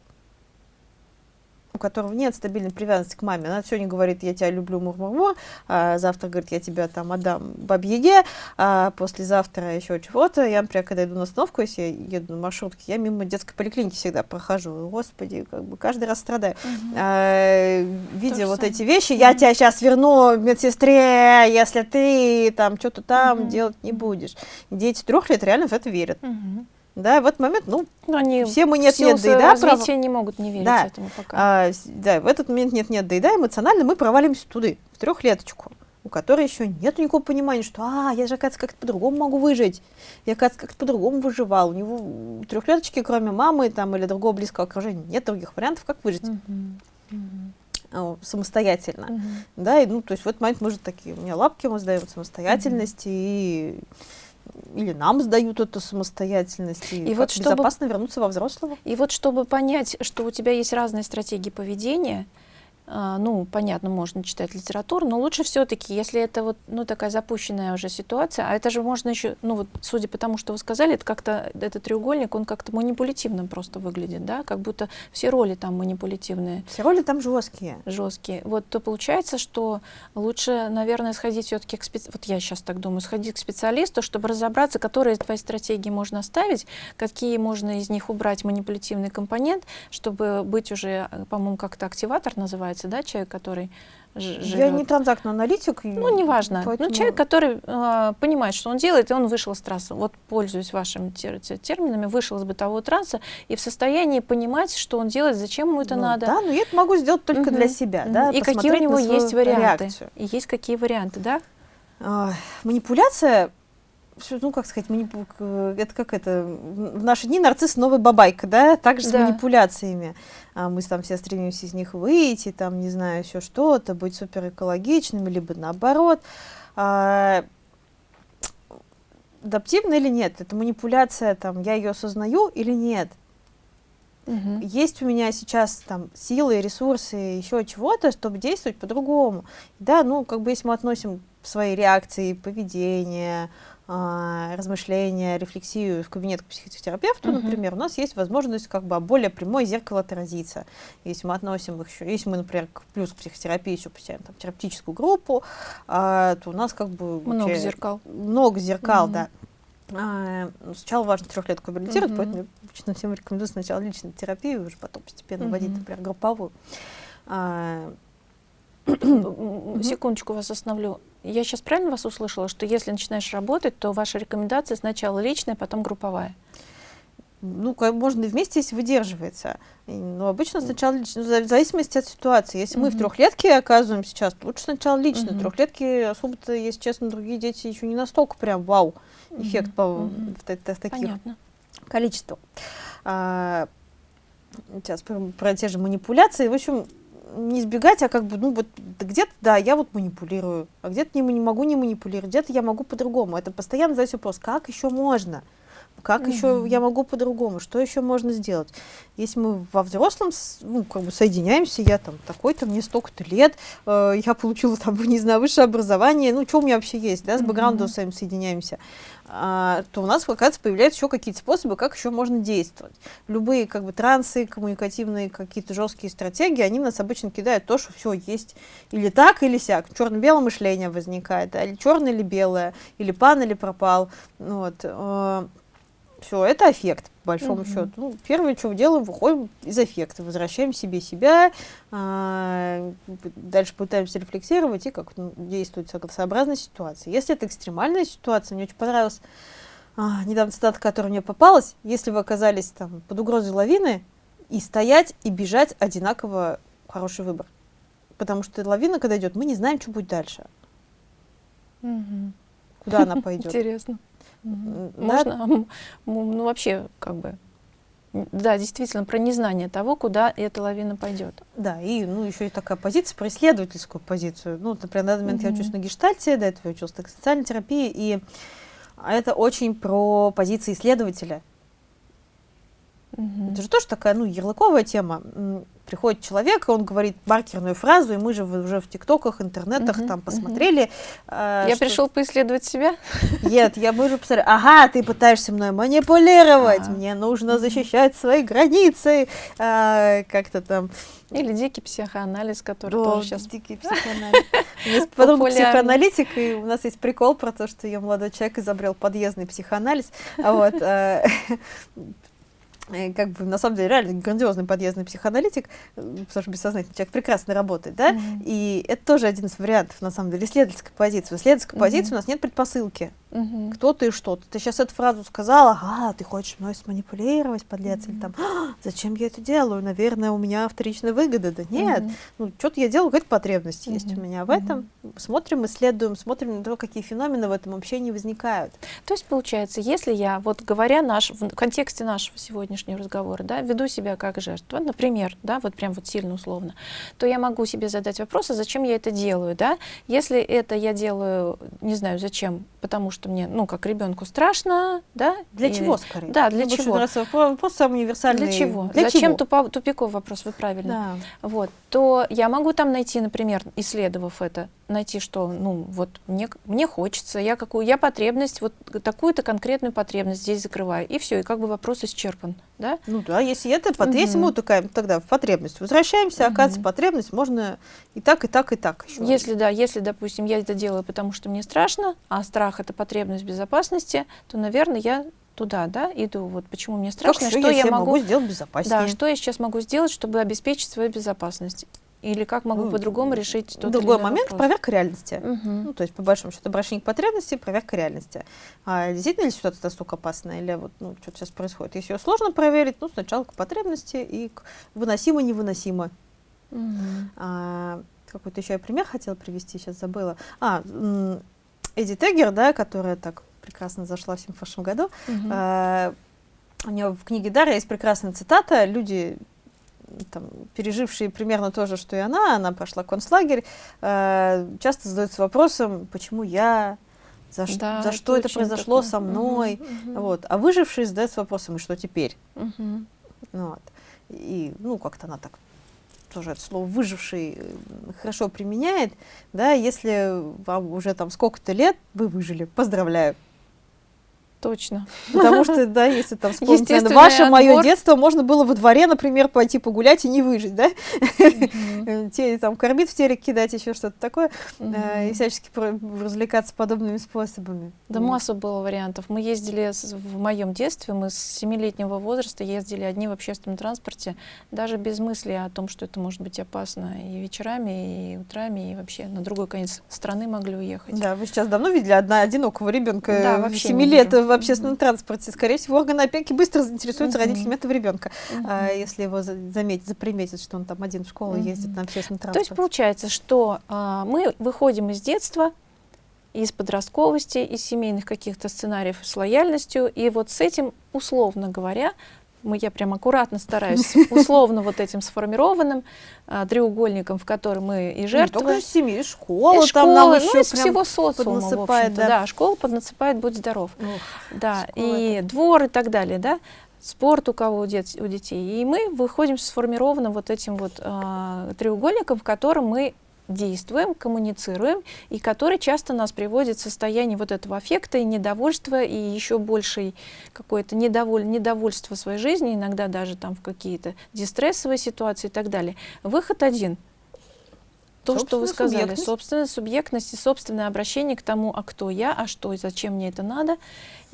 у которого нет стабильной привязанности к маме. Она сегодня говорит, я тебя люблю, мур-мур-мур, а завтра говорит, я тебя там отдам бабьеге, а послезавтра еще чего-то. Я, например, когда иду на остановку, если я еду на маршрутке, я мимо детской поликлиники всегда прохожу. Господи, как бы каждый раз страдаю. Угу. А, видя вот самое. эти вещи, угу. я тебя сейчас верну медсестре, если ты там что-то там угу. делать не будешь. Дети трех лет реально в это верят. Угу. Да, в этот момент, ну, Но они все мы нет-нет, да и да. Прав... не могут не верить да. этому пока. А, да, в этот момент нет-нет, да и да, эмоционально мы провалимся туда, в трехлеточку, у которой еще нет никакого понимания, что, а, я же, оказывается, как-то по-другому могу выжить. Я, оказывается, как-то по-другому выживал. У него у трехлеточки, кроме мамы там, или другого близкого окружения, нет других вариантов, как выжить. Uh-huh. самостоятельно, uh-huh. да, и, ну, то есть в этот момент мы же такие, у меня лапки мы сдаем самостоятельности, uh-huh. и или нам сдают эту самостоятельность, и, и вот чтобы, безопасно вернуться во взрослого. И вот чтобы понять, что у тебя есть разные стратегии поведения, ну, понятно, можно читать литературу, но лучше все-таки, если это вот, ну, такая запущенная уже ситуация, а это же можно еще, ну, вот, судя по тому, что вы сказали, это как-то, этот треугольник, он как-то манипулятивно просто выглядит, да, как будто все роли там манипулятивные. Все роли там жесткие. Жесткие. Вот, то получается, что лучше, наверное, сходить все-таки к специалисту, вот я сейчас так думаю, сходить к специалисту, чтобы разобраться, которые твои стратегии можно оставить, какие можно из них убрать манипулятивный компонент, чтобы быть уже, по-моему, как-то активатор называется, называется, да, человек, который живет. Я не транзактный аналитик. Ну, неважно. Ну, поэтому... Ну, человек, который э, понимает, что он делает, и он вышел из трассы. Вот, пользуясь вашими тер терминами, вышел из бытового транса и в состоянии понимать, что он делает, зачем ему это ну, надо. Да, но я это могу сделать только угу. для себя. Да, и какие у него есть варианты. Реакцию. И есть какие варианты, да? А, манипуляция ну, как сказать, манипу... это как это, в наши дни нарцисс новый бабайка, да, также да. с манипуляциями. А мы там все стремимся из них выйти, там, не знаю, все что-то, быть супер экологичными, либо наоборот. А, адаптивно или нет? Это манипуляция, там, я ее осознаю или нет? Угу. Есть у меня сейчас там силы, ресурсы, еще чего-то, чтобы действовать по-другому. Да, ну, как бы если мы относим свои реакции, поведение, размышления, рефлексию в кабинет к психотерапевту, uh-huh. например, у нас есть возможность как бы более прямое зеркало отразиться. Если мы относим их еще, если мы, например, к, плюс к психотерапии еще посещаем там, терапевтическую группу, а, то у нас как бы... Много вообще, зеркал. Много зеркал, uh-huh. да. А, сначала важно трехлетку реабилитировать, uh-huh. поэтому обычно всем рекомендую сначала личную терапию, уже потом постепенно uh-huh. вводить, например, групповую. А, Секундочку вас остановлю. Я сейчас правильно вас услышала, что если начинаешь работать, то ваша рекомендация сначала личная, потом групповая? Ну, можно и вместе, если выдерживается. Но обычно сначала лично, ну, в зависимости от ситуации. Если mm-hmm. мы в трехлетке оказываем сейчас, лучше сначала лично. Mm-hmm. Трехлетки особо-то, если честно, другие дети еще не настолько прям вау эффект mm-hmm. по. В, в, в таких Понятно. количествах. А, сейчас про, про те же манипуляции. В общем, не избегать, а как бы, ну вот где-то, да, я вот манипулирую, а где-то не, не могу не манипулировать, где-то я могу по-другому. Это постоянно задать вопрос, как еще можно? Как -hmm. еще я могу по-другому, что еще можно сделать. Если мы во взрослом ну, как бы соединяемся, я там такой-то, мне столько-то лет, э, я получила там, не знаю, высшее образование, ну, что у меня вообще есть, да, с бэкграундом -hmm. своим соединяемся, а, то у нас, оказывается, появляются еще какие-то способы, как еще можно действовать. Любые как бы трансы, коммуникативные какие-то жесткие стратегии, они нас обычно кидают то, что все есть или так, или сяк. Черно-белое мышление возникает, или черное, или белое, или пан, или пропал. Вот. Все, это эффект, по большому -hmm. счету. Ну, первое, что делаем, выходим из эффекта, возвращаем себе себя, а, дальше пытаемся рефлексировать и как ну, действовать сообразно ситуации. Если это экстремальная ситуация, мне очень понравилась а, недавно цитата, которая мне попалась, если вы оказались там под угрозой лавины, и стоять, и бежать одинаково хороший выбор. Потому что лавина, когда идет, мы не знаем, что будет дальше. Угу. Куда она пойдет. Интересно. Можно, ну вообще, как бы, да, действительно, про незнание того, куда эта лавина пойдет. Да, и ну, еще и такая позиция, про исследовательскую позицию. Ну, например, на данный момент mm -hmm. я учусь на гештальте, до этого я училась на социальной терапии, и это очень про позиции исследователя. -hmm. Это же тоже такая, ну, ярлыковая тема приходит человек, и он говорит маркерную фразу, и мы же уже в тиктоках, интернетах угу, там посмотрели. Угу. Э, я что... пришел поисследовать себя? Нет, я бы уже посмотрели, ага, ты пытаешься мной манипулировать, а мне нужно защищать свои границы, э, как-то там. Или дикий психоанализ, который О, тоже сейчас... дикий психоанализ. Подруга психоаналитик, и у нас есть прикол про то, что ее молодой человек изобрел подъездный психоанализ. Вот Э, как бы на самом деле реально грандиозный подъездный психоаналитик, э, потому что бессознательный человек прекрасно работает, да, mm -hmm. и это тоже один из вариантов, на самом деле, исследовательской позиции. В исследовательской mm -hmm. позиции у нас нет предпосылки, угу. кто ты и что. Ты сейчас эту фразу сказала, ага, ты хочешь мной сманипулировать, подлец, угу. или там, а, зачем я это делаю, наверное, у меня вторичная выгода. Да нет, угу. ну, что-то я делаю, какая-то потребность угу. есть у меня в этом. Угу. Смотрим, исследуем, смотрим на то, какие феномены в этом общении возникают. То есть, получается, если я, вот говоря наш, в контексте нашего сегодняшнего разговора, да, веду себя как жертва, например, да, вот прям вот сильно условно, то я могу себе задать вопрос, а зачем я это делаю, да? Если это я делаю, не знаю, зачем, потому что мне, ну, как ребенку страшно, да? Для и, чего, скорее? Да, для Мне чего? Вопрос самый универсальный. Для чего? Для Зачем чего? Тупиковый вопрос, вы правильно. Да. Вот, то я могу там найти, например, исследовав это, найти, что, ну, вот мне, мне хочется, я какую, я потребность, вот такую-то конкретную потребность здесь закрываю, и все, и как бы вопрос исчерпан, да? Ну да, если это, угу. если мы утыкаем тогда в потребность, возвращаемся, угу. оказывается, потребность можно и так, и так, и так еще. Если, да, если, допустим, я это делаю, потому что мне страшно, а страх — это потребность безопасности, то, наверное, я туда, да, иду, вот почему мне страшно, как что я могу, могу сделать безопаснее. Да, что я сейчас могу сделать, чтобы обеспечить свою безопасность. Или как могу ну, по-другому решить тот Другой момент вопрос? проверка реальности. Угу. Ну, то есть, по большому счету, обращение к потребности, проверка реальности. А действительно ли ситуация настолько опасная, или вот ну, что-то сейчас происходит? Если ее сложно проверить, ну, сначала к потребности и к выносимо-невыносимо. Угу. А, какой-то еще я пример хотела привести, сейчас забыла. А, Эдди Тегер, да, которая так прекрасно зашла в 1978 году, угу. а, у нее в книге Дара есть прекрасная цитата, люди там, пережившие примерно то же, что и она, она прошла концлагерь, э, часто задаются вопросом, почему я, за, да, за что это произошло такое. со мной. Угу, угу. Вот. А выжившие задаются вопросом, и что теперь? Угу. Вот. И, ну, как-то она так тоже это слово выживший э, хорошо применяет, да, если вам уже там сколько-то лет, вы выжили, поздравляю. Точно. Потому что, да, если там вспомнить, ваше, мое детство, можно было во дворе, например, пойти погулять и не выжить, да? Те, там, кормить в телек кидать, еще что-то такое, э, и всячески развлекаться подобными способами. Да масса было вариантов. Мы ездили в моем детстве, мы с семилетнего возраста ездили одни в общественном транспорте, даже без мысли о том, что это может быть опасно и вечерами, и утрами, и вообще на другой конец страны могли уехать. Да, вы сейчас давно видели одна одинокого ребенка да, 7 лет в общественном транспорте. Скорее всего, органы опеки быстро заинтересуются родителями этого ребенка, а, если его заметят, заприметят, что он там один в школу ездит на общественном транспорте. То есть получается, что а, мы выходим из детства, из подростковости, из семейных каких-то сценариев с лояльностью, и вот с этим, условно говоря, мы, я прям аккуратно стараюсь, условно вот этим сформированным а, треугольником, в котором мы и жертвы. Не только семьи, школа, и там школа, нам ну, еще из всего социума, в общем-то, да. да, школа поднасыпает, будь здоров. Ох, да, и это. двор и так далее, да, спорт у кого у, дет, у детей. И мы выходим сформированным вот этим вот э, треугольником, в котором мы действуем, коммуницируем, и который часто нас приводит в состояние вот этого аффекта и недовольства, и еще большей какое-то недоволь, недовольство своей жизни, иногда даже там в какие-то дистрессовые ситуации и так далее. Выход один — то, что вы сказали, субъектность. собственная субъектность и собственное обращение к тому, а кто я, а что и зачем мне это надо,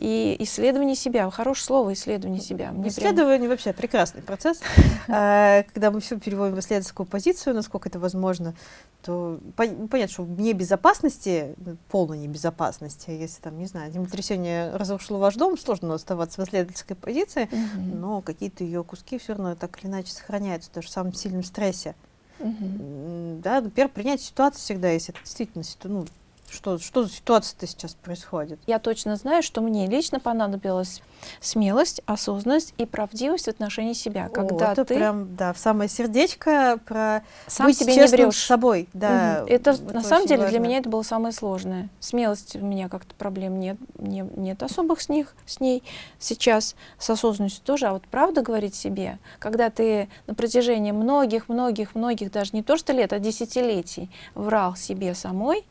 и исследование себя. Хорошее слово исследование себя. Мне исследование прям... вообще прекрасный процесс. А, когда мы все переводим в исследовательскую позицию, насколько это возможно, то понятно, что вне безопасности, полной небезопасности, если там, не знаю, землетрясение разошло ваш дом, сложно оставаться в исследовательской позиции, но какие-то ее куски все равно так или иначе сохраняются даже в самом сильном стрессе. Угу. Да, например, принять ситуацию всегда, если это действительно ну, что, что за ситуация-то сейчас происходит? Я точно знаю, что мне лично понадобилась смелость, осознанность и правдивость в отношении себя. Когда О, это ты прям, да, в самое сердечко про сам быть себе честным не врешь. с собой. Да, угу. Это, это на самом деле важно. для меня это было самое сложное. Смелость у меня как-то проблем нет, не, нет особых с них, с ней сейчас, с осознанностью тоже. А вот правда говорить себе, когда ты на протяжении многих-многих-многих, даже не то что лет, а десятилетий врал себе самой,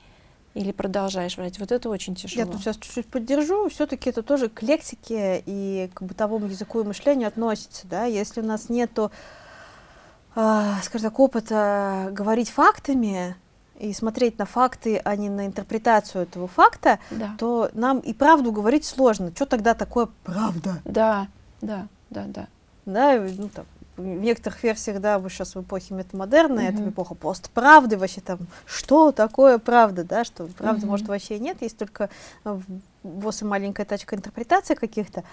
или продолжаешь врать? Вот это очень тяжело. Я тут сейчас чуть-чуть поддержу. Все-таки это тоже к лексике и к бытовому языку и мышлению относится. Да? Если у нас нету, э, скажем так, опыта говорить фактами, и смотреть на факты, а не на интерпретацию этого факта, да. то нам и правду говорить сложно. Что тогда такое правда? Да, да, да, да. Да, ну, там, в некоторых версиях, да, мы сейчас в эпохе метамодерна, mm-hmm. это эпоха постправды, вообще там, что такое правда, да, что правды, mm-hmm. может, вообще нет, есть только в маленькая тачка интерпретации каких-то.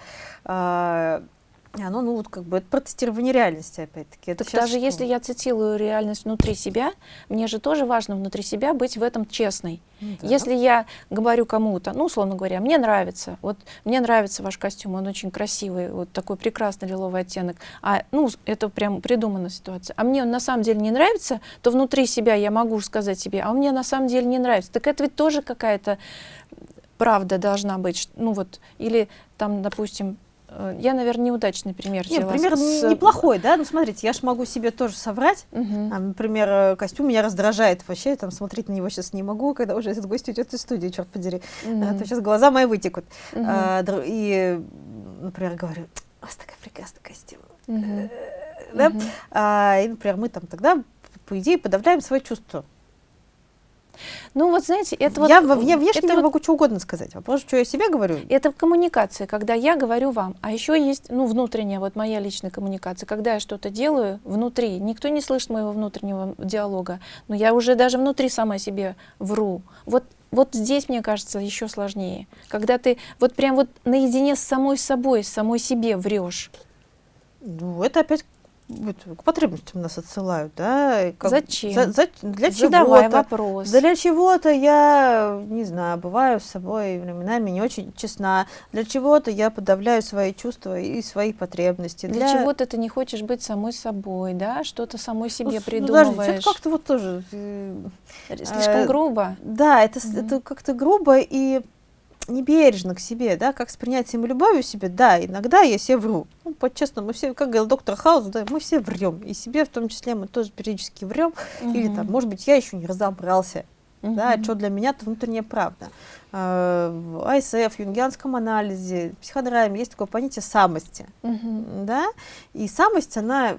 А, оно, ну, вот как бы это протестирование реальности, опять-таки. Так даже что? если я цитирую реальность внутри себя, мне же тоже важно внутри себя быть в этом честной. Ну да. Если я говорю кому-то, ну, условно говоря, мне нравится, вот мне нравится ваш костюм, он очень красивый, вот такой прекрасный лиловый оттенок, а, ну, это прям придуманная ситуация, а мне он на самом деле не нравится, то внутри себя я могу сказать себе, а он мне на самом деле не нравится. Так это ведь тоже какая-то правда должна быть, ну вот, или там, допустим, я, наверное, неудачный пример Нет, пример с... неплохой, да? Ну, смотрите, я же могу себе тоже соврать. Угу. А, например, э, костюм меня раздражает вообще, там, смотреть на него сейчас не могу, когда уже этот гость уйдет из студии, черт подери. Угу. А, то сейчас глаза мои вытекут. Угу. А, и, например, говорю, у вас такой прекрасный костюм. Угу. Да? Угу. А, и, например, мы там тогда, по идее, подавляем свои чувства. Ну вот знаете, это я, вот... Я внешне это я вот, могу что угодно сказать. Вопрос, что я себе говорю. Это коммуникация, когда я говорю вам. А еще есть, ну, внутренняя, вот моя личная коммуникация. Когда я что-то делаю внутри, никто не слышит моего внутреннего диалога, но я уже даже внутри сама себе вру. Вот вот здесь, мне кажется, еще сложнее. Когда ты вот прям вот наедине с самой собой, с самой себе врешь. Ну, это опять к потребностям нас отсылают, да? Как, Зачем? За, за, для Задавай вопрос. Для чего-то я, не знаю, бываю с собой временами не очень честна. Для чего-то я подавляю свои чувства и свои потребности. Для, для... чего-то ты не хочешь быть самой собой, да? Что-то самой себе ну, придумываешь. Ну, это как-то вот тоже... Э, Слишком э, грубо. Да, это, mm -hmm. это как-то грубо и небережно к себе, да, как с принятием и любовью себе, да, иногда я себе вру. Ну, по-честному, мы все, как говорил доктор Хаус, да, мы все врем. И себе в том числе мы тоже периодически врем. Угу. Или там, может быть, я еще не разобрался. Угу. Да, что для меня это внутренняя правда. А, в в юнгианском анализе, в психодраме есть такое понятие самости. Угу. Да? И самость, она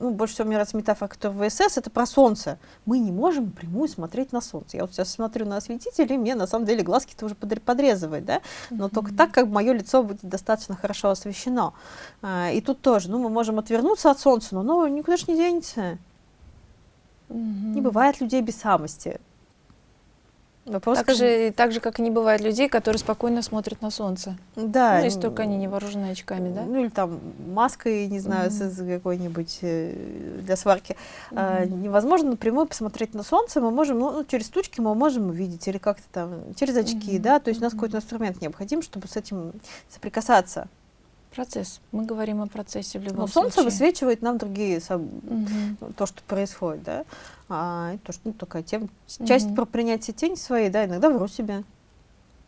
ну, больше всего мне нравится метафора, которая в ВСС, это про солнце. Мы не можем напрямую смотреть на солнце. Я вот сейчас смотрю на осветитель, и мне на самом деле глазки-то уже подрезывает, да, но mm-hmm. только так, как мое лицо будет достаточно хорошо освещено. А, и тут тоже, ну, мы можем отвернуться от солнца, но оно никуда же не денется. Mm-hmm. Не бывает людей без самости. Вопрос, так, же, так же, как и не бывает людей, которые спокойно смотрят на солнце. Да. Ну, если только они не вооружены очками, да? Ну, или там маской, не знаю, mm -hmm. какой-нибудь э, для сварки. Mm -hmm. а, невозможно напрямую посмотреть на солнце, мы можем, ну, ну, через тучки мы можем увидеть, или как-то там, через очки, mm -hmm. да, то есть у нас какой-то инструмент необходим, чтобы с этим соприкасаться. Процесс. Мы говорим о процессе в любом Но случае. солнце высвечивает нам другие, соб... Мгм. то, что происходит, да. А, то, что, ну, такая тема. Часть Мгм. про принятие тени своей, да, иногда вру себе.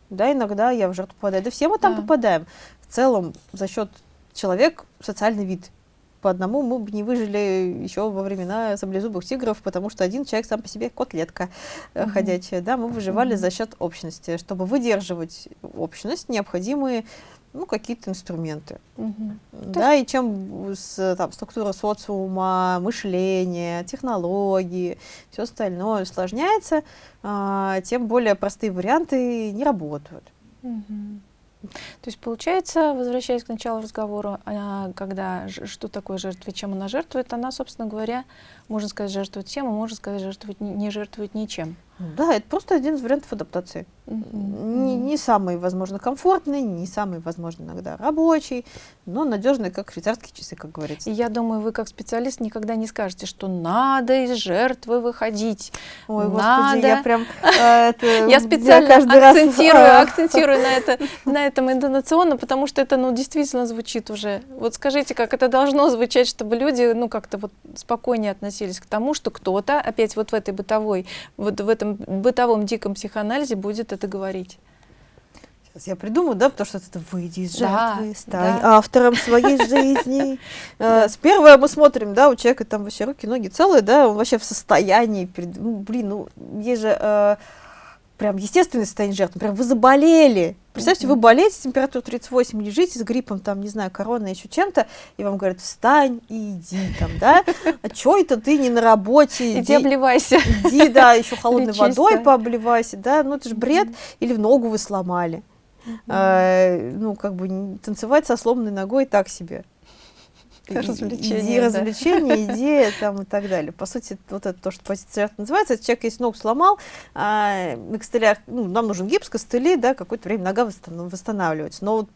Да, иногда я в жертву попадаю. Да все мы там Да. попадаем. В целом, за счет человек социальный вид. По одному мы бы не выжили еще во времена саблезубых тигров, потому что один человек сам по себе котлетка э, Мгм. ходячая. Да, мы выживали Мгм. за счет общности. Чтобы выдерживать общность, необходимы ну, какие-то инструменты. Мгм. Да, и чем с, там, структура социума, мышление, технологии, все остальное усложняется, а, тем более простые варианты не работают. Мгм. То есть получается, возвращаясь к началу разговора, а, когда что такое жертва чем она жертвует, она, собственно говоря, можно сказать, жертвует всем, а можно сказать, жертвует, не жертвует ничем. Да, это просто один из вариантов адаптации. Не, не самый, возможно, комфортный, не самый, возможно, иногда рабочий, но надежный, как швейцарские часы, как говорится. И я думаю, вы как специалист никогда не скажете, что надо из жертвы выходить. Ой, Надо. господи, я прям... это, Я специально каждый акцентирую, а, акцентирую на, это, на этом интонационно, потому что это ну, действительно звучит уже. Вот скажите, как это должно звучать, чтобы люди ну, как-то вот спокойнее относились к тому, что кто-то опять вот в этой бытовой, вот в этом бытовом диком психоанализе будет это говорить. Сейчас я придумаю, да, потому что это выйди из Да, жертвы, стань да. автором своей жизни. Э, С первого мы смотрим, да, у человека там вообще руки, ноги целые, да, он вообще в состоянии, ну, блин, ну, есть же э, прям естественное состояние жертвы, прям вы заболели. Представьте, вы болеете, температура 38, лежите с гриппом, там, не знаю, короной, еще чем-то, и вам говорят, встань и иди там, да, а чё это ты не на работе, Иди обливайся. иди, да, еще холодной Лечись, водой да. пообливайся, да, ну это же бред, или в ногу вы сломали. А, ну, как бы танцевать со сломанной ногой так себе. И- Развлечение, Иди да. развлечения, иди там и так далее. По сути, вот это то, что позиция жертвы называется. Этот человек, если ногу сломал, а, на костылях, ну, нам нужен гипс, костыли, да, какое-то время нога восстан- восстанавливается. Но вот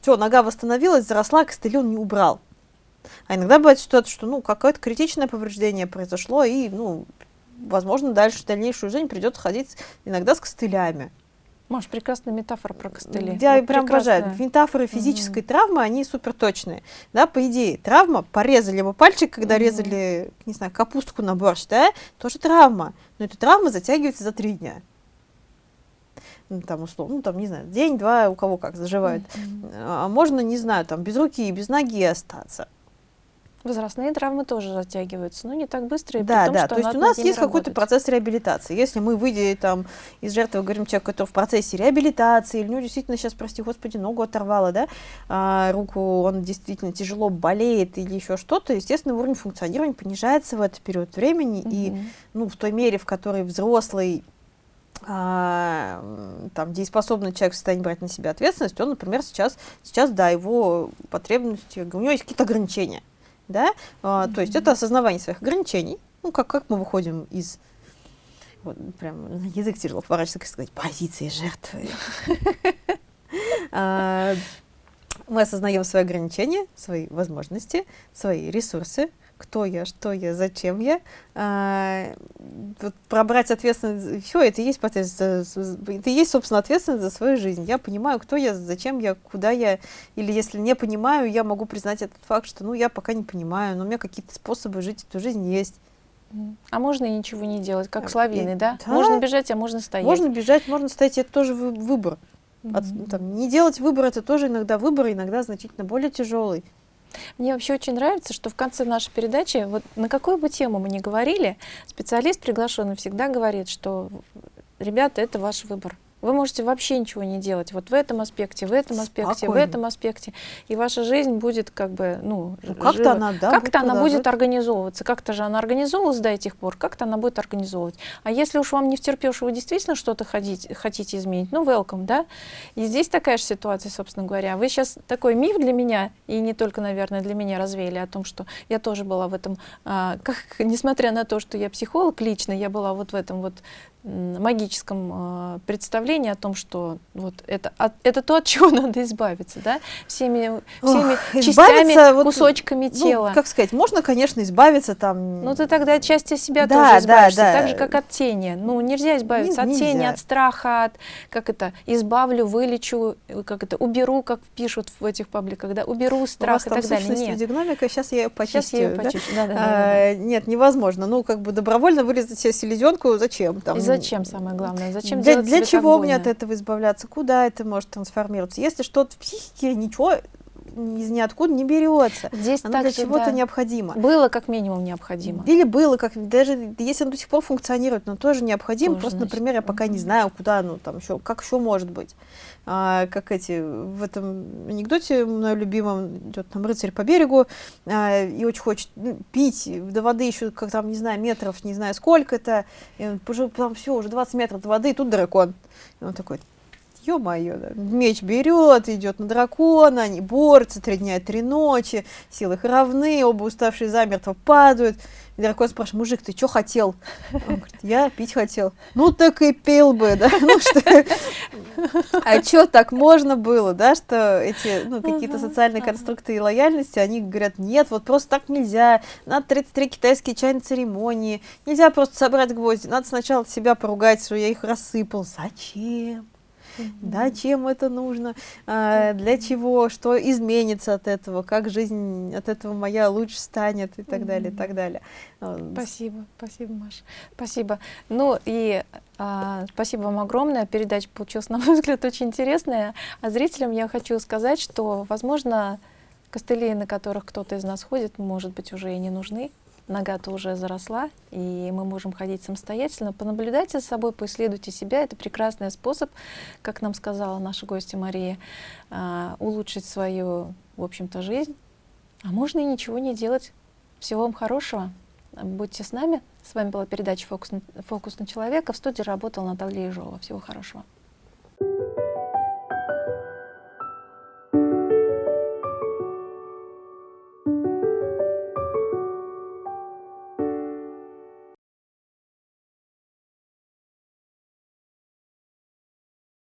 все, нога восстановилась, заросла, костыли он не убрал. А иногда бывает ситуация, что, ну, какое-то критичное повреждение произошло, и, ну, возможно, дальше, дальнейшую жизнь придется ходить иногда с костылями. Маш, прекрасная метафора про костыли. Я Вот прям обожаю. прекрасная. Метафоры физической травмы, они супер точные. Да, по идее, травма, порезали мы пальчик, когда Мгм. резали, не знаю, капустку на борщ, да, тоже травма. Но эта травма затягивается за три дня. Ну, там, условно, ну, там, не знаю, день-два, у кого как заживает. Мгм. А можно, не знаю, там, без руки и без ноги остаться. Возрастные травмы тоже затягиваются, но не так быстро. И Да, том, да, то есть у нас есть какой-то процесс реабилитации. Если мы выйдем там из жертвы, говорим человеку, который в процессе реабилитации, или у него действительно сейчас, прости господи, ногу оторвало, да, а, руку, он действительно тяжело болеет или еще что-то, естественно, уровень функционирования понижается в этот период времени, и Мгм. ну, в той мере, в которой взрослый а, там, дееспособный человек в состоянии брать на себя ответственность, он, например, сейчас, сейчас да, его потребности, у него есть какие-то ограничения, да, А, то есть это осознавание своих ограничений, ну, как, как мы выходим из, вот, прям язык тяжело поворачиваться, как сказать, позиции жертвы. А, Мы осознаем свои ограничения, свои возможности, свои ресурсы, кто я, что я, зачем я. А, вот пробрать ответственность, все, это и есть, за- это и есть, собственно, ответственность за свою жизнь. Я понимаю, кто я, зачем я, куда я, или если не понимаю, я могу признать этот факт, что, ну, я пока не понимаю, но у меня какие-то способы жить эту жизнь есть. А можно и ничего не делать, А, как с лавиной, да? да. Можно бежать, а можно стоять. Можно бежать, можно стоять, это тоже вы- выбор. От- там, не делать выбор, это тоже иногда выбор, иногда значительно более тяжелый. Мне вообще очень нравится, что в конце нашей передачи, вот на какую бы тему мы ни говорили, специалист приглашенный всегда говорит, что ребята, это ваш выбор. Вы можете вообще ничего не делать. Вот в этом аспекте, в этом аспекте, Спокойно. в этом аспекте. И ваша жизнь будет как бы, ну, Ну, как-то она, да, как-то она будет продолжать. организовываться. Как-то же она организовывалась до этих пор, как-то она будет организовывать. А если уж вам не втерпешь, вы действительно что-то хотите, хотите изменить, ну, welcome, да? И здесь такая же ситуация, собственно говоря. Вы сейчас такой миф для меня, и не только, наверное, для меня развеяли о том, что я тоже была в этом, а, как, несмотря на то, что я психолог лично, я была вот в этом вот магическом э, представлении о том, что вот это, от, это то, от чего надо избавиться, да, всеми, всеми Ох, частями, вот, кусочками ну, тела. Как сказать, можно, конечно, избавиться там. Ну ты тогда от части себя да, тоже избавишься, да, да. так же, как от тени. Ну нельзя избавиться Не, от нельзя. тени, от страха, от, как это, избавлю, вылечу, как это, уберу, как пишут в этих пабликах, да, уберу страх и так далее. Нет. Дигномика, сейчас я ее почистю. Сейчас я ее почищу, да? Да, да, а, да, да. Нет, невозможно. Ну, как бы добровольно вырезать себе селезенку, зачем? Там, зачем, самое главное? Зачем для, Для чего мне от этого избавляться? Куда это может трансформироваться? Если что-то в психике, ничего из ниоткуда не берется. Здесь оно для чего-то да. необходимо. Было как минимум необходимо. Или было как даже если оно до сих пор функционирует, но тоже необходимо. Тоже, Просто, значит, например, я пока не знаю, куда оно там еще, как еще может быть. А, как эти в этом анекдоте моем любимом идет там рыцарь по берегу а, и очень хочет ну, пить до воды еще как там не знаю метров не знаю сколько это. И он, там все уже 20 метров до воды и тут дракон. И он такой ё-моё, да. меч берет, идет на дракона, они борются три дня и три ночи, силы их равны, оба уставшие замертво падают. И дракон спрашивает, мужик, ты что хотел? Он говорит, я пить хотел. Ну так и пил бы, да, ну что, а что так можно было, да, что эти, ну, какие-то социальные конструкты и лояльности, они говорят, нет, вот просто так нельзя, надо 33 китайские чайные церемонии, нельзя просто собрать гвозди, надо сначала себя поругать, что я их рассыпал. Зачем? Да, чем это нужно, а, для чего, что изменится от этого, как жизнь от этого моя лучше станет и так далее, и так далее. А, спасибо, спасибо, Маша, спасибо. Ну и а, спасибо вам огромное, передача получилась, на мой взгляд, очень интересная. А зрителям я хочу сказать, что, возможно, костыли, на которых кто-то из нас ходит, может быть, уже и не нужны, нога-то уже заросла, и мы можем ходить самостоятельно. Понаблюдайте за собой, поисследуйте себя. Это прекрасный способ, как нам сказала наша гостья Мария, а, улучшить свою, в общем-то, жизнь. А можно и ничего не делать. Всего вам хорошего. Будьте с нами. С вами была передача «Фокус Фокус на человека». В студии работала Наталья Ежова. Всего хорошего.